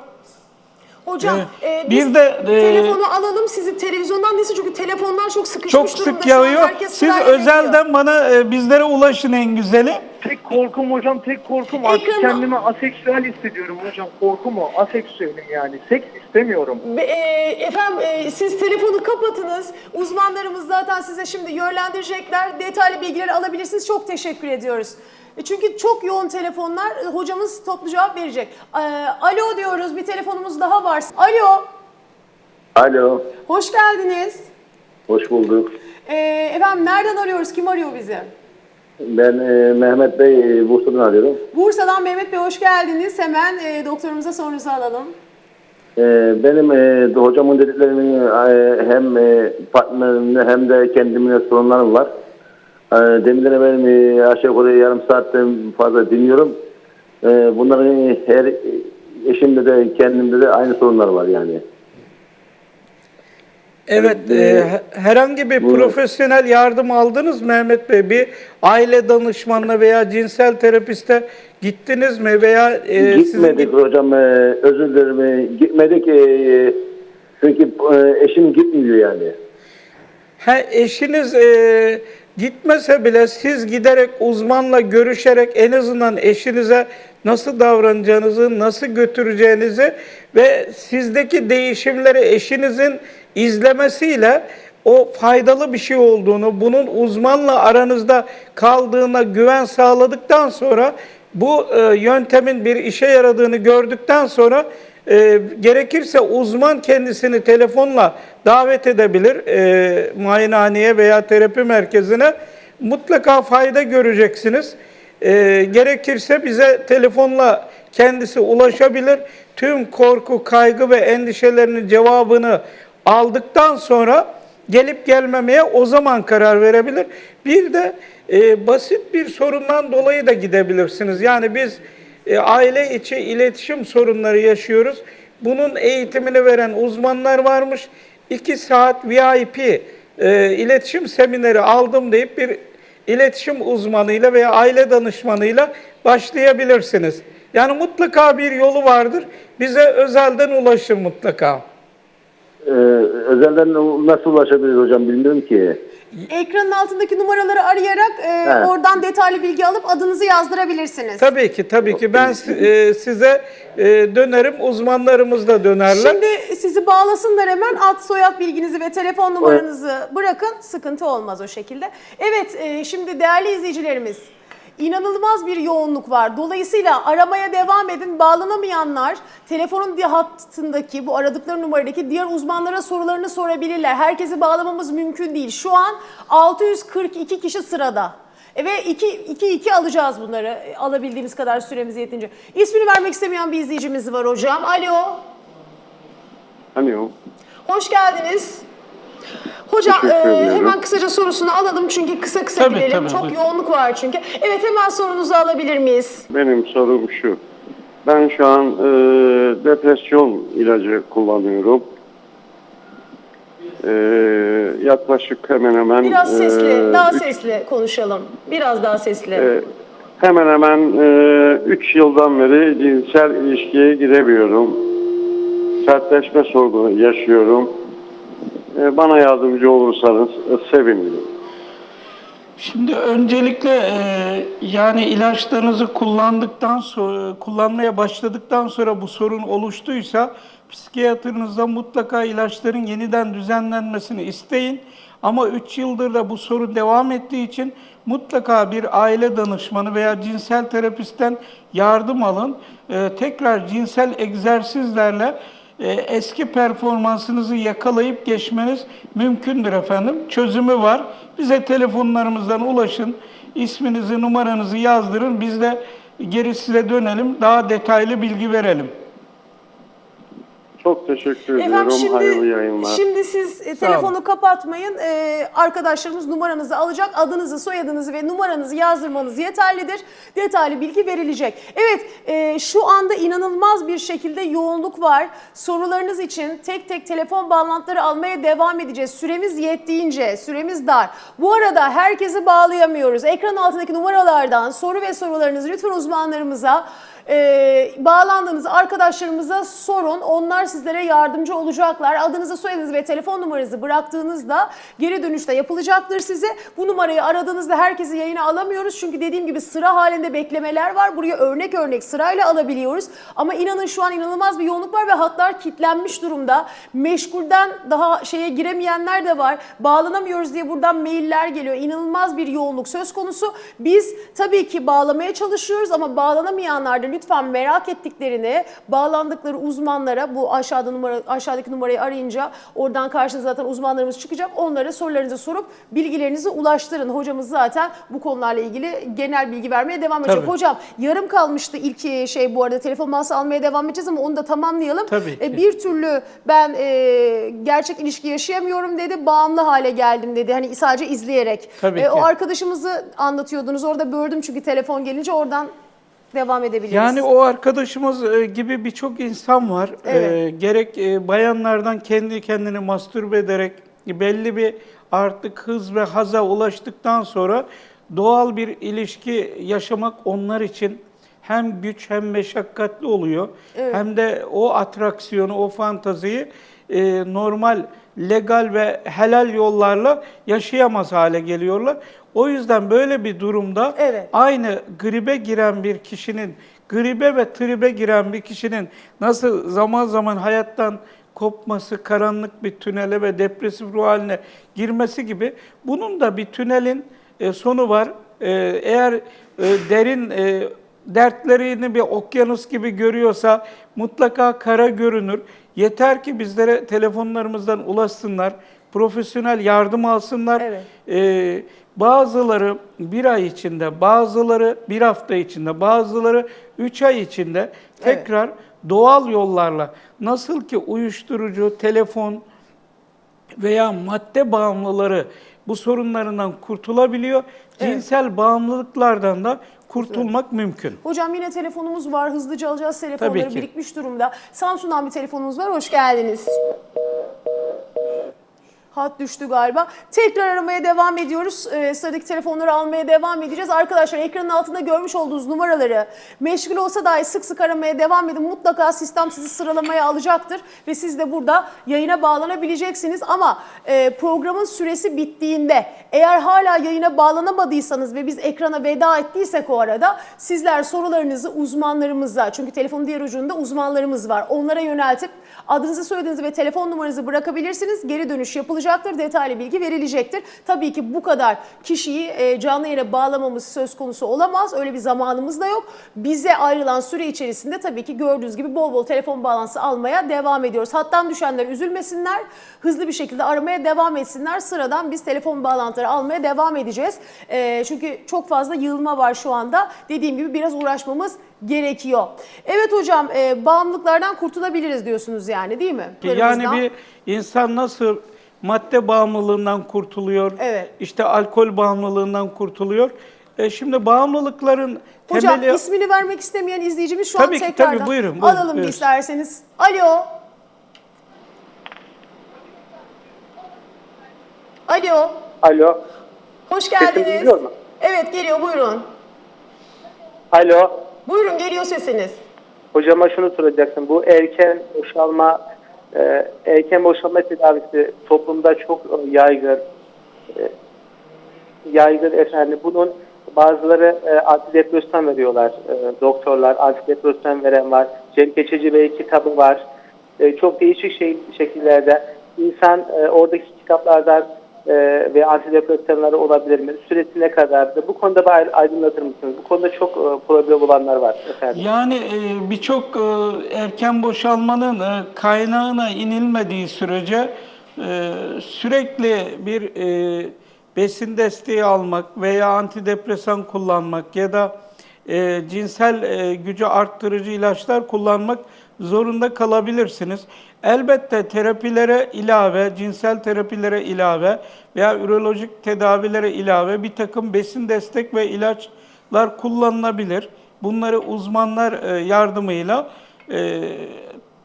Hocam Ee, e, bir biz de, e, telefonu alalım sizi televizyondan değilse çünkü telefonlar çok sıkışmış Çok durumda. sık Şu an yağıyor. Siz özelden bana e, bizlere ulaşın en güzeli. tek korkum hocam, tek korkum artık Ekranı- kendimi aseksüel hissediyorum hocam. Korkum o, aseksüelim yani. Seks istemiyorum. Be- e, efendim e, siz telefonu kapatınız. Uzmanlarımız zaten size şimdi yönlendirecekler. Detaylı bilgileri alabilirsiniz. Çok teşekkür ediyoruz. E, Çünkü çok yoğun telefonlar. E, Hocamız toplu cevap verecek. E, alo diyoruz. Bir telefonumuz daha var. Alo. Alo, Hoş geldiniz. hoş bulduk. Efendim nereden arıyoruz? Kim arıyor bizi? Ben e, Mehmet Bey, e, Bursa'dan arıyorum. Bursa'dan Mehmet Bey hoş geldiniz. Hemen e, doktorumuza sorunuzu alalım. E, benim e, hocamın dediklerinin e, hem e, partnerimle hem de kendimle sorunlarım var. E, demirleri benim e, aşağı yukarı yarım saatten fazla dinliyorum. E, bunların her eşimde de kendimde de aynı sorunlar var yani. Evet, Evet, e, e, he- herhangi bir buyurun. profesyonel yardım aldınız mı Mehmet Bey? Bir aile danışmanına veya cinsel terapiste gittiniz mi veya e, sizin gitmedik gibi- hocam, e, özür dilerim. e, gitmedik e, e, çünkü e, eşim gitmiyor yani. Ha, eşiniz e, gitmese bile siz giderek uzmanla görüşerek en azından eşinize nasıl davranacağınızı, nasıl götüreceğinizi ve sizdeki değişimleri eşinizin izlemesiyle o faydalı bir şey olduğunu, bunun uzmanla aranızda kaldığına güven sağladıktan sonra bu e, yöntemin bir işe yaradığını gördükten sonra e, gerekirse uzman kendisini telefonla davet edebilir e, muayenehaneye veya terapi merkezine. Mutlaka fayda göreceksiniz. E, gerekirse bize telefonla kendisi ulaşabilir. Tüm korku, kaygı ve endişelerinin cevabını aldıktan sonra gelip gelmemeye o zaman karar verebilir. Bir de e, basit bir sorundan dolayı da gidebilirsiniz. Yani biz e, aile içi iletişim sorunları yaşıyoruz. Bunun eğitimini veren uzmanlar varmış. 2 saat VIP e, iletişim semineri aldım deyip bir iletişim uzmanıyla veya aile danışmanıyla başlayabilirsiniz. Yani mutlaka bir yolu vardır. Bize özelden ulaşın mutlaka. Ee, özelden nasıl ulaşabiliriz hocam bilmiyorum ki. Ekranın altındaki numaraları arayarak e, Evet. oradan detaylı bilgi alıp adınızı yazdırabilirsiniz. Tabii ki, tabii ki. Ben e, size e, dönerim, uzmanlarımız da dönerler. Şimdi sizi bağlasınlar hemen ad soyad bilginizi ve telefon numaranızı bırakın. Sıkıntı olmaz o şekilde. Evet e, şimdi değerli izleyicilerimiz inanılmaz bir yoğunluk var. Dolayısıyla aramaya devam edin. Bağlanamayanlar telefonun hattındaki bu aradıkları numaradaki diğer uzmanlara sorularını sorabilirler. Herkesi bağlamamız mümkün değil. Şu an 642 kişi sırada. E Ve 2 2 2 alacağız bunları e, alabildiğimiz kadar süremiz yetince. İsmini vermek istemeyen bir izleyicimiz var hocam. Alo. Alo. Hoş geldiniz. Hocam e, hemen kısaca sorusunu alalım çünkü kısa kısa Tabii, gidelim. tabii, Çok buyurun. yoğunluk var çünkü. Evet hemen sorunuzu alabilir miyiz? Benim sorum şu. Ben şu an e, depresyon ilacı kullanıyorum. E, yaklaşık hemen hemen... Biraz e, sesli, daha üç- sesli konuşalım. Biraz daha sesli. e, hemen hemen 3 yıldan beri cinsel ilişkiye giremiyorum. Sertleşme sorunu yaşıyorum. E, bana yardımcı olursanız e, sevinirim. Şimdi öncelikle e, yani ilaçlarınızı kullandıktan sonra kullanmaya başladıktan sonra bu sorun oluştuysa psikiyatrınızda mutlaka ilaçların yeniden düzenlenmesini isteyin. Ama 3 yıldır da bu sorun devam ettiği için mutlaka bir aile danışmanı veya cinsel terapistten yardım alın. E, tekrar cinsel egzersizlerle e, eski performansınızı yakalayıp geçmeniz mümkündür efendim. Çözümü var. Bize telefonlarımızdan ulaşın. İsminizi, numaranızı yazdırın. Biz de geri size dönelim. Daha detaylı bilgi verelim. Çok teşekkür ediyorum. Efendim Hayırlı şimdi, yayınlar. şimdi siz e, telefonu kapatmayın. E, arkadaşlarımız numaranızı alacak. Adınızı, soyadınızı ve numaranızı yazdırmanız yeterlidir. Detaylı bilgi verilecek. Evet e, şu anda inanılmaz bir şekilde yoğunluk var. Sorularınız için tek tek telefon bağlantıları almaya devam edeceğiz. Süremiz yettiğince, süremiz dar. Bu arada herkesi bağlayamıyoruz. Ekran altındaki numaralardan soru ve sorularınızı lütfen uzmanlarımıza e, bağlandığınız arkadaşlarımıza sorun. Onlar sizlere yardımcı olacaklar. Adınızı, soyadınızı ve telefon numaranızı bıraktığınızda geri dönüşte yapılacaktır size. Bu numarayı aradığınızda herkesi yayına alamıyoruz. Çünkü dediğim gibi sıra halinde beklemeler var. Buraya örnek örnek sırayla alabiliyoruz. Ama inanın şu an inanılmaz bir yoğunluk var ve hatlar kilitlenmiş durumda. Meşgulden daha şeye giremeyenler de var. Bağlanamıyoruz diye buradan mailler geliyor. İnanılmaz bir yoğunluk söz konusu. Biz tabii ki bağlamaya çalışıyoruz ama bağlanamayanlar da lütfen merak ettiklerini bağlandıkları uzmanlara bu aşağıda numara aşağıdaki numarayı arayınca oradan karşınıza zaten uzmanlarımız çıkacak. Onlara sorularınızı sorup bilgilerinizi ulaştırın. Hocamız zaten bu konularla ilgili genel bilgi vermeye devam edecek. Tabii. Hocam yarım kalmıştı ilk şey bu arada telefon mağazası almaya devam edeceğiz ama onu da tamamlayalım. Tabii E, ki. bir türlü ben e, gerçek ilişki yaşayamıyorum dedi. Bağımlı hale geldim dedi. Hani sadece izleyerek. Tabii E, o ki. arkadaşımızı anlatıyordunuz. Orada böldüm çünkü telefon gelince oradan devam edebiliriz. Yani o arkadaşımız e, gibi birçok insan var. Evet. E, gerek e, bayanlardan kendi kendini mastürbe ederek belli bir artık hız ve haza ulaştıktan sonra doğal bir ilişki yaşamak onlar için hem güç hem meşakkatli oluyor. Hem de o atraksiyonu, o fantaziyi e, normal, legal ve helal yollarla yaşayamaz hale geliyorlar. O yüzden böyle bir durumda Evet. aynı gribe giren bir kişinin, gribe ve tribe giren bir kişinin nasıl zaman zaman hayattan kopması, karanlık bir tünele ve depresif ruh haline girmesi gibi bunun da bir tünelin e, sonu var. E, eğer e, derin dertlerini bir okyanus gibi görüyorsa mutlaka kara görünür. Yeter ki bizlere telefonlarımızdan ulaşsınlar, profesyonel yardım alsınlar. Evet. Ee, bazıları bir ay içinde, bazıları bir hafta içinde, bazıları üç ay içinde tekrar doğal yollarla nasıl ki uyuşturucu, telefon veya madde bağımlıları bu sorunlarından kurtulabiliyor. Evet. Cinsel bağımlılıklardan da kurtulmak mümkün. Hocam yine telefonumuz var. Hızlıca alacağız. Telefonları birikmiş durumda. Samsun'dan bir telefonumuz var. Hoş geldiniz. Hat düştü galiba. Tekrar aramaya devam ediyoruz. Ee, sıradaki telefonları almaya devam edeceğiz. Arkadaşlar ekranın altında görmüş olduğunuz numaraları meşgul olsa dahi sık sık aramaya devam edin. Mutlaka sistem sizi sıralamaya alacaktır. Ve siz de burada yayına bağlanabileceksiniz. Ama e, programın süresi bittiğinde eğer hala yayına bağlanamadıysanız ve biz ekrana veda ettiysek o arada sizler sorularınızı uzmanlarımıza çünkü telefonun diğer ucunda uzmanlarımız var. Onlara yöneltip adınızı soyadınızı ve telefon numaranızı bırakabilirsiniz. Geri dönüş yapılacaktır. Detaylı bilgi verilecektir. Tabii ki bu kadar kişiyi e, canlı yayına bağlamamız söz konusu olamaz. Öyle bir zamanımız da yok. Bize ayrılan süre içerisinde tabii ki gördüğünüz gibi bol bol telefon bağlantısı almaya devam ediyoruz. Hattan düşenler üzülmesinler. Hızlı bir şekilde aramaya devam etsinler. Sıradan biz telefon bağlantıları almaya devam edeceğiz. E, çünkü çok fazla yığılma var şu anda. Dediğim gibi biraz uğraşmamız gerekiyor. Evet hocam e, bağımlılıklardan kurtulabiliriz diyorsunuz yani değil mi? YaniLarımızdan. bir insan nasıl madde bağımlılığından kurtuluyor, Evet. işte alkol bağımlılığından kurtuluyor. E şimdi bağımlılıkların Hocam temeli... ismini vermek istemeyen izleyicimiz şu Tabii an ki, tekrardan tabii, buyurun, buyurun, alalım buyurun. isterseniz. Alo. Alo. Alo. Hoş geldiniz. Evet geliyor buyurun. Alo. Buyurun geliyor sesiniz. Hocama şunu soracaksın. Bu erken boşalma e, erken boşalma tedavisi toplumda çok e, yaygın. E, yaygın efendim. Bunun bazıları e, antidepresan veriyorlar. E, doktorlar antidepresan veren var. Cem Keçeci Bey kitabı var. E, çok değişik şey, şekillerde insan e, oradaki kitaplardan e, ve antidepresanları olabilir mi? Süresi ne kadardı? Bu konuda bir ay- aydınlatır mısınız? Bu konuda çok e, problem olanlar var efendim. Yani e, birçok e, erken boşalmanın e, kaynağına inilmediği sürece e, sürekli bir e, besin desteği almak veya antidepresan kullanmak ya da e, cinsel e, gücü arttırıcı ilaçlar kullanmak zorunda kalabilirsiniz. Elbette terapilere ilave, cinsel terapilere ilave veya ürolojik tedavilere ilave bir takım besin destek ve ilaçlar kullanılabilir. Bunları uzmanlar e, yardımıyla e,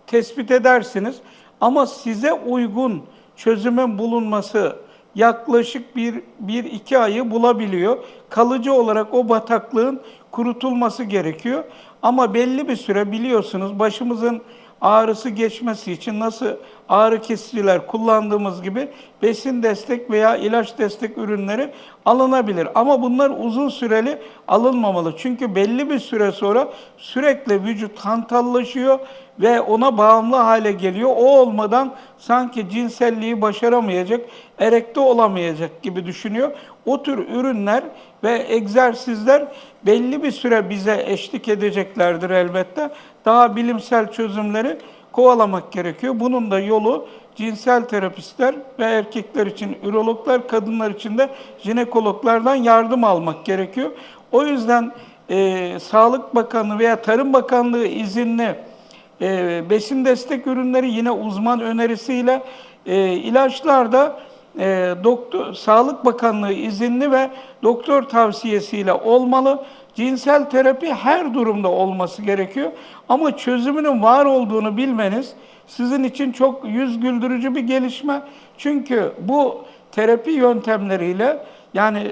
tespit edersiniz. Ama size uygun çözümün bulunması yaklaşık bir, bir iki ayı bulabiliyor. Kalıcı olarak o bataklığın kurutulması gerekiyor. Ama belli bir süre biliyorsunuz başımızın ağrısı geçmesi için nasıl ağrı kesiciler kullandığımız gibi besin destek veya ilaç destek ürünleri alınabilir. Ama bunlar uzun süreli alınmamalı. Çünkü belli bir süre sonra sürekli vücut hantallaşıyor ve ona bağımlı hale geliyor. O olmadan sanki cinselliği başaramayacak, erekte olamayacak gibi düşünüyor. O tür ürünler ve egzersizler belli bir süre bize eşlik edeceklerdir elbette. Daha bilimsel çözümleri kovalamak gerekiyor. Bunun da yolu cinsel terapistler ve erkekler için ürologlar, kadınlar için de jinekologlardan yardım almak gerekiyor. O yüzden e, Sağlık Bakanlığı veya Tarım Bakanlığı izinli e, besin destek ürünleri yine uzman önerisiyle e, ilaçlar da e, doktor, Sağlık Bakanlığı izinli ve doktor tavsiyesiyle olmalı. Cinsel terapi her durumda olması gerekiyor. Ama çözümünün var olduğunu bilmeniz sizin için çok yüz güldürücü bir gelişme. Çünkü bu terapi yöntemleriyle yani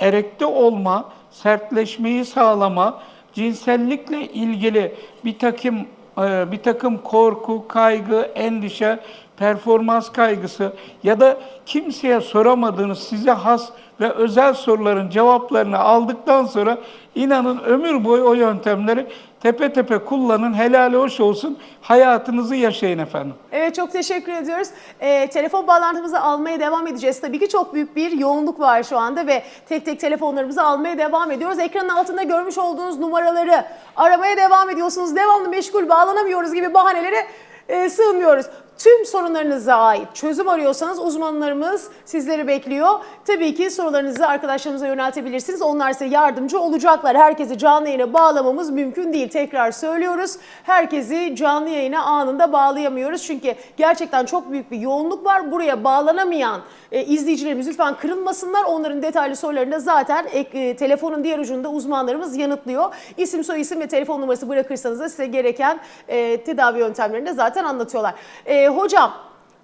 erekte olma, sertleşmeyi sağlama, cinsellikle ilgili bir takım e, bir takım korku, kaygı, endişe, performans kaygısı ya da kimseye soramadığınız size has ve özel soruların cevaplarını aldıktan sonra inanın ömür boyu o yöntemleri tepe tepe kullanın, helali hoş olsun, hayatınızı yaşayın efendim. Evet çok teşekkür ediyoruz. Ee, telefon bağlantımızı almaya devam edeceğiz. Tabii ki çok büyük bir yoğunluk var şu anda ve tek tek telefonlarımızı almaya devam ediyoruz. Ekranın altında görmüş olduğunuz numaraları aramaya devam ediyorsunuz. Devamlı meşgul bağlanamıyoruz gibi bahanelere e, sığmıyoruz. Tüm sorunlarınıza ait çözüm arıyorsanız uzmanlarımız sizleri bekliyor. Tabii ki sorularınızı arkadaşlarımıza yöneltebilirsiniz. Onlar size yardımcı olacaklar. Herkesi canlı yayına bağlamamız mümkün değil. Tekrar söylüyoruz. Herkesi canlı yayına anında bağlayamıyoruz. Çünkü gerçekten çok büyük bir yoğunluk var. Buraya bağlanamayan e, izleyicilerimiz lütfen kırılmasınlar. Onların detaylı sorularını da zaten ek, e, telefonun diğer ucunda uzmanlarımız yanıtlıyor. İsim, soy isim ve telefon numarası bırakırsanız da size gereken e, tedavi yöntemlerini de zaten anlatıyorlar. E, hocam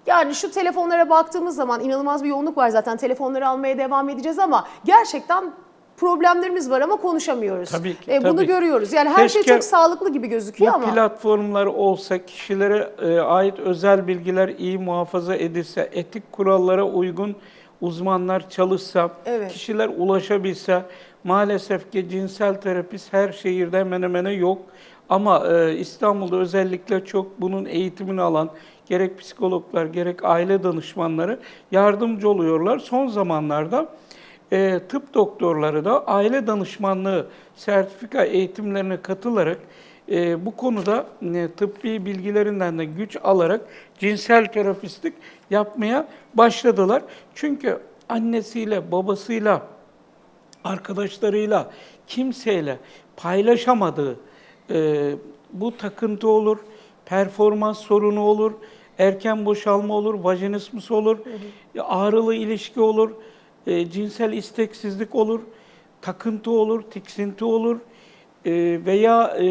yani şu telefonlara baktığımız zaman inanılmaz bir yoğunluk var zaten. Telefonları almaya devam edeceğiz ama gerçekten problemlerimiz var ama konuşamıyoruz. Tabii ki, E, bunu tabii. görüyoruz. Yani her şey Keşke çok sağlıklı gibi gözüküyor Bu ama. platformlar olsa, kişilere e, ait özel bilgiler iyi muhafaza edilse, etik kurallara uygun uzmanlar çalışsa, Evet. kişiler ulaşabilse, maalesef ki cinsel terapist her şehirde hemen hemen yok. Ama e, İstanbul'da özellikle çok bunun eğitimini alan gerek psikologlar gerek aile danışmanları yardımcı oluyorlar. Son zamanlarda e, tıp doktorları da aile danışmanlığı sertifika eğitimlerine katılarak e, bu konuda e, tıbbi bilgilerinden de güç alarak cinsel terapistlik yapmaya başladılar. Çünkü annesiyle, babasıyla, arkadaşlarıyla, kimseyle paylaşamadığı e, bu takıntı olur, performans sorunu olur, erken boşalma olur, vajinismus olur, ağrılı ilişki olur, e, cinsel isteksizlik olur, takıntı olur, tiksinti olur e, veya e,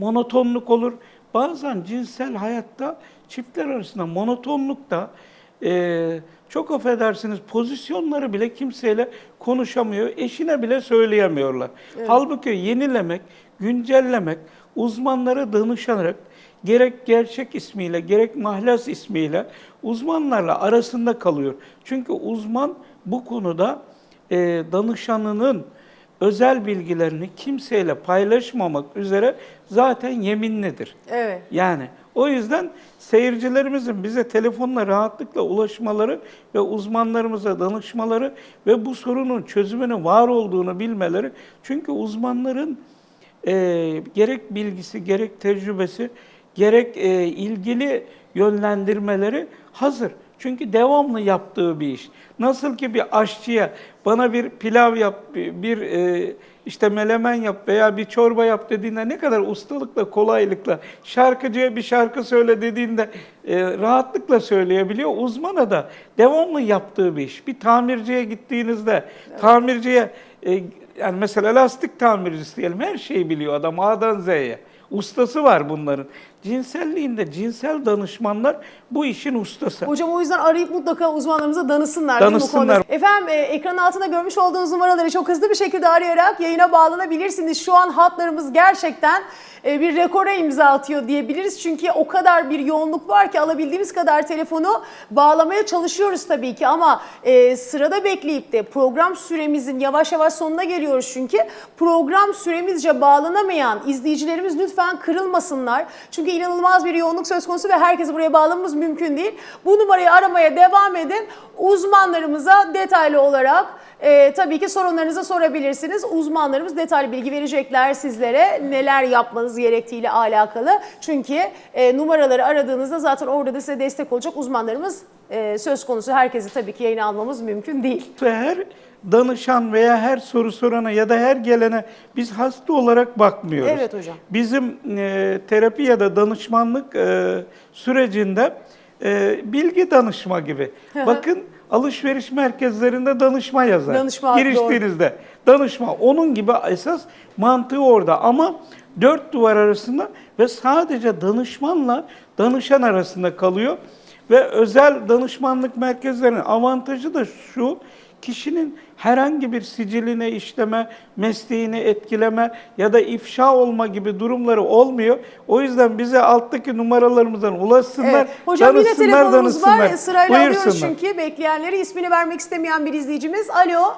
monotonluk olur. Bazen cinsel hayatta çiftler arasında monotonluk da e, çok affedersiniz pozisyonları bile kimseyle konuşamıyor, eşine bile söyleyemiyorlar. Halbuki yenilemek, güncellemek, uzmanlara danışarak gerek gerçek ismiyle gerek mahlas ismiyle uzmanlarla arasında kalıyor. Çünkü uzman bu konuda e, danışanının özel bilgilerini kimseyle paylaşmamak üzere zaten yeminlidir. Evet. Yani o yüzden seyircilerimizin bize telefonla rahatlıkla ulaşmaları ve uzmanlarımıza danışmaları ve bu sorunun çözümünün var olduğunu bilmeleri. Çünkü uzmanların e, gerek bilgisi, gerek tecrübesi, gerek e, ilgili yönlendirmeleri hazır. Çünkü devamlı yaptığı bir iş. Nasıl ki bir aşçıya bana bir pilav yap, bir e, işte melemen yap veya bir çorba yap dediğinde ne kadar ustalıkla, kolaylıkla, şarkıcıya bir şarkı söyle dediğinde e, rahatlıkla söyleyebiliyor. Uzmana da devamlı yaptığı bir iş. Bir tamirciye gittiğinizde, tamirciye e, yani mesela lastik tamircisi diyelim her şeyi biliyor adam A'dan Z'ye. Ustası var bunların. Cinselliğinde cinsel danışmanlar bu işin ustası. Hocam o yüzden arayıp mutlaka uzmanlarımıza danışsınlar. Danışsınlar. Efendim e, ekran altında görmüş olduğunuz numaraları çok hızlı bir şekilde arayarak yayına bağlanabilirsiniz. Şu an hatlarımız gerçekten bir rekora imza atıyor diyebiliriz. Çünkü o kadar bir yoğunluk var ki alabildiğimiz kadar telefonu bağlamaya çalışıyoruz tabii ki. Ama e, sırada bekleyip de program süremizin yavaş yavaş sonuna geliyoruz çünkü. Program süremizce bağlanamayan izleyicilerimiz lütfen kırılmasınlar. Çünkü inanılmaz bir yoğunluk söz konusu ve herkesi buraya bağlamamız mümkün değil. Bu numarayı aramaya devam edin. Uzmanlarımıza detaylı olarak e, tabii ki sorunlarınızı sorabilirsiniz. Uzmanlarımız detaylı bilgi verecekler sizlere neler yapmanız gerektiğiyle alakalı. Çünkü e, numaraları aradığınızda zaten orada da size destek olacak uzmanlarımız e, söz konusu. Herkesi tabii ki yayına almamız mümkün değil. Her danışan veya her soru sorana ya da her gelene biz hasta olarak bakmıyoruz. Evet hocam. Bizim e, terapi ya da danışmanlık e, sürecinde e, bilgi danışma gibi. Bakın alışveriş merkezlerinde danışma yazar. Danışma, Giriştiğinizde danışma. Onun gibi esas mantığı orada ama dört duvar arasında ve sadece danışmanla danışan arasında kalıyor. Ve özel danışmanlık merkezlerinin avantajı da şu, kişinin herhangi bir siciline işleme, mesleğini etkileme ya da ifşa olma gibi durumları olmuyor. O yüzden bize alttaki numaralarımızdan ulaşsınlar, Evet. Hocam yine danışsınlar, telefonumuz var. Sırayla alıyoruz çünkü bekleyenleri ismini vermek istemeyen bir izleyicimiz. Alo.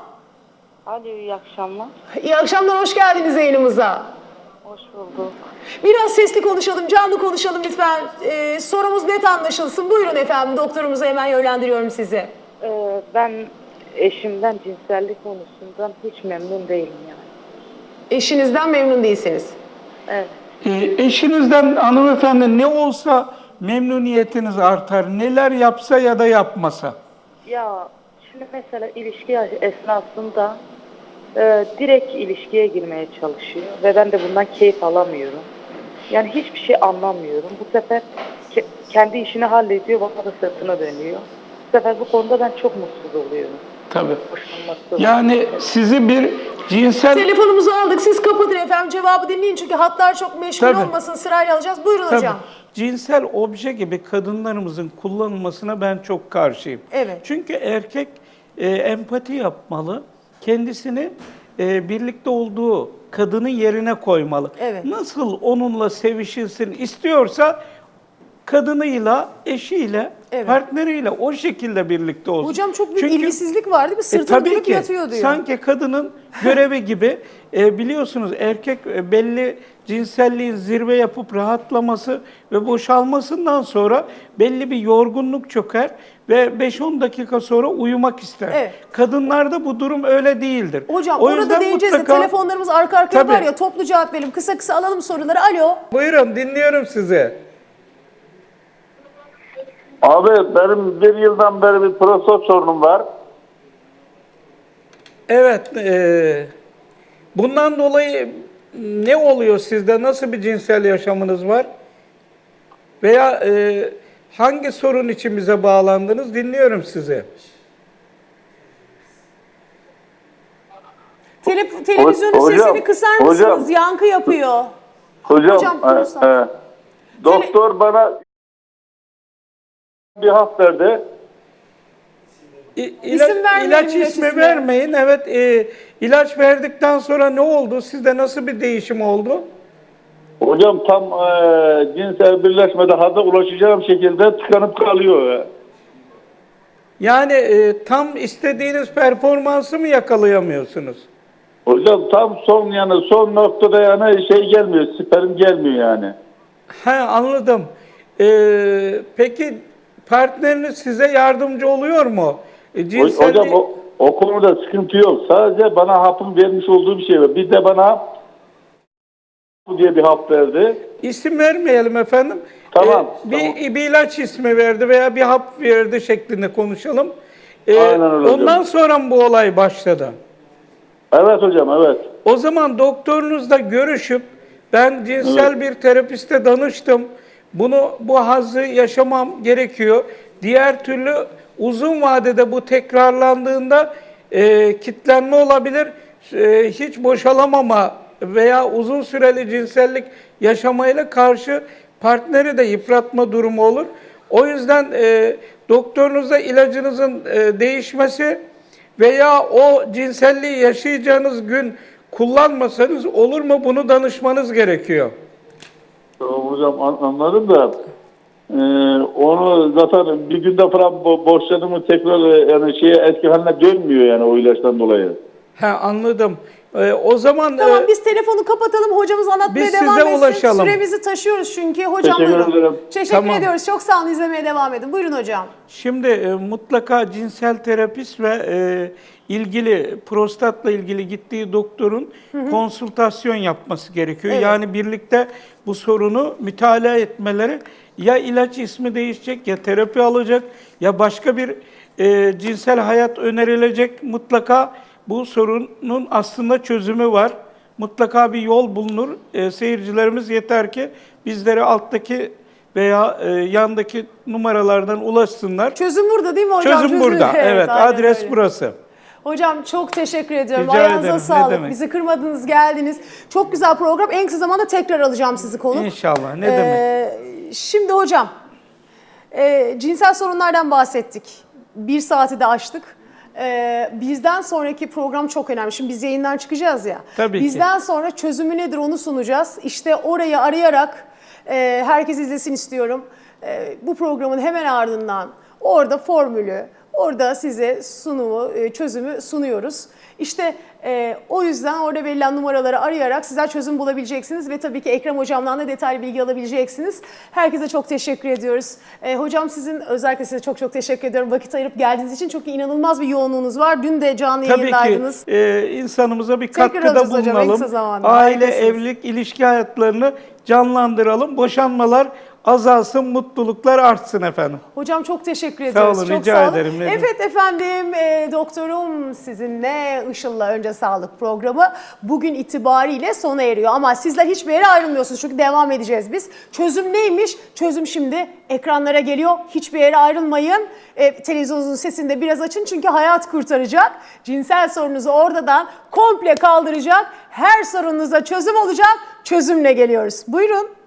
Alo iyi akşamlar. İyi akşamlar, hoş geldiniz yayınımıza. Hoş bulduk. Biraz sesli konuşalım, canlı konuşalım lütfen. Ee, sorumuz net anlaşılsın. Buyurun efendim, doktorumuza hemen yönlendiriyorum sizi. Ee, ben eşimden cinsellik konusundan hiç memnun değilim yani. Eşinizden memnun değilsiniz. Evet. E, eşinizden hanımefendi ne olsa memnuniyetiniz artar. Neler yapsa ya da yapmasa. Ya şimdi mesela ilişki esnasında e, direkt ilişkiye girmeye çalışıyor ve ben de bundan keyif alamıyorum. Yani hiçbir şey anlamıyorum. Bu sefer ke- kendi işini hallediyor, bana da sırtına dönüyor. Bu sefer bu konuda ben çok mutsuz oluyorum. Tabii. Yani sizi bir cinsel Telefonumuzu aldık, siz kapatın efendim. Cevabı dinleyin çünkü hatlar çok meşgul Tabii. olmasın. Sırayla alacağız. Buyurun Tabii. hocam. Cinsel obje gibi kadınlarımızın kullanılmasına ben çok karşıyım. Evet. Çünkü erkek e, empati yapmalı, kendisini e, birlikte olduğu kadının yerine koymalı. Evet. Nasıl onunla sevişilsin istiyorsa kadınıyla, eşiyle, Evet. partneriyle o şekilde birlikte olsun. Hocam çok büyük Çünkü- ilgisizlik var değil mi? e, Sırtını tabii dönüp ki. yatıyor diyor. Sanki kadının görevi gibi e, biliyorsunuz erkek e, belli cinselliğin zirve yapıp rahatlaması ve boşalmasından sonra belli bir yorgunluk çöker ve 5-10 dakika sonra uyumak ister. Evet. Kadınlarda bu durum öyle değildir. Hocam O orada değineceğiz de mutlaka- telefonlarımız arka arkaya Tabii. var ya toplu cevap verelim. Kısa kısa alalım soruları. Alo. Buyurun dinliyorum sizi. Abi benim bir yıldan beri bir prostat sorunum var. Evet. e, bundan dolayı ne oluyor sizde? Nasıl bir cinsel yaşamınız var? Veya e, hangi sorun için bize bağlandınız? Dinliyorum sizi. Tele- televizyonun hocam, sesini kısar mısınız? hocam. Yankı yapıyor. Hocam, Hocam, e, e, doktor bana bir hap verdi. İ- İsim ila- vermeyin, ilaç ilaç ismi ismi. vermeyin. Evet, e, ilaç verdikten sonra ne oldu? Sizde nasıl bir değişim oldu? Hocam tam e, cinsel birleşmede hada ulaşacağım şekilde tıkanıp kalıyor. Yani e, tam istediğiniz performansı mı yakalayamıyorsunuz? Hocam tam son yani son noktada yani şey gelmiyor, sperm gelmiyor yani. He anladım. Ee, peki partneriniz size yardımcı oluyor mu? E, cinselliği- Hocam o, o konuda sıkıntı yok. Sadece bana hapın vermiş olduğu bir şey var. Bir de bana diye bir hap verdi. İsim vermeyelim efendim. Tamam, Ee, bir, tamam. bir ilaç ismi verdi veya bir hap verdi şeklinde konuşalım. Ee, Aynen öyle hocam. ondan sonra mı bu olay başladı? Evet hocam evet. O zaman doktorunuzla görüşüp ben cinsel bir terapiste danıştım. Bunu bu hazzı yaşamam gerekiyor. Diğer türlü uzun vadede bu tekrarlandığında e, kitlenme olabilir. E, hiç boşalamama veya uzun süreli cinsellik yaşamayla karşı partneri de yıpratma durumu olur. O yüzden e, doktorunuzla ilacınızın e, değişmesi veya o cinselliği yaşayacağınız gün kullanmasanız olur mu bunu danışmanız gerekiyor. Tamam hocam an- anladım da e, onu zaten bir günde falan bo- tekrar e, yani şeye eski haline dönmüyor yani o ilaçtan dolayı. He anladım. E, o zaman Tamam e, biz telefonu kapatalım. Hocamız anlatmaya Biz devam size etsin. ulaşalım. Süremizi taşıyoruz çünkü. Hocam Teşekkür buyurun. ederim. Teşekkür Tamam. ediyoruz. Çok sağ olun. izlemeye devam edin. Buyurun hocam. Şimdi e, mutlaka cinsel terapist ve e, ilgili prostatla ilgili gittiği doktorun konsültasyon yapması gerekiyor. Evet. Yani birlikte bu sorunu mütalaa etmeleri ya ilaç ismi değişecek ya terapi alacak ya başka bir e, cinsel hayat önerilecek. Mutlaka bu sorunun aslında çözümü var. Mutlaka bir yol bulunur. E, seyircilerimiz yeter ki bizlere alttaki veya e, yandaki numaralardan ulaşsınlar. Çözüm burada değil mi hocam? Çözüm burada. Evet, aynen adres öyle. burası. Hocam çok teşekkür ediyorum. Rica Ayağınıza ederim, sağlık. Bizi kırmadınız, geldiniz. Çok güzel program. En kısa zamanda tekrar alacağım sizi konuk. İnşallah. Ne Ee, demek? Şimdi hocam, e, cinsel sorunlardan bahsettik. Bir saati de aştık. E, bizden sonraki program çok önemli. Şimdi biz yayından çıkacağız ya. Tabii ki. bizden sonra çözümü nedir onu sunacağız. İşte orayı arayarak e, herkes izlesin istiyorum. E, bu programın hemen ardından orada formülü, orada size sunumu, e, çözümü sunuyoruz. İşte e, o yüzden orada verilen numaraları arayarak sizler çözüm bulabileceksiniz ve tabii ki Ekrem Hocam'dan da detaylı bilgi alabileceksiniz. Herkese çok teşekkür ediyoruz. E, hocam sizin özellikle size çok çok teşekkür ediyorum vakit ayırıp geldiğiniz için. Çünkü inanılmaz bir yoğunluğunuz var. Dün de canlı Tabii ki yayındaydınız. e, insanımıza bir Tekrar katkıda hocam, bulunalım. zamanda. Aile, Harikasınız. evlilik, ilişki hayatlarını canlandıralım. Boşanmalar azalsın, mutluluklar artsın efendim. Hocam çok teşekkür Sağ ediyoruz. olun, çok rica sağ olun. ederim, demek. Evet efendim, e, doktorum sizinle Işıl'la Önce Sağlık programı bugün itibariyle sona eriyor. Ama sizler hiçbir yere ayrılmıyorsunuz çünkü devam edeceğiz biz. Çözüm neymiş? Çözüm şimdi ekranlara geliyor. Hiçbir yere ayrılmayın. E, televizyonunuzun sesini de biraz açın çünkü hayat kurtaracak. Cinsel sorunuzu oradan komple kaldıracak. Her sorunuza çözüm olacak. Çözümle geliyoruz. Buyurun.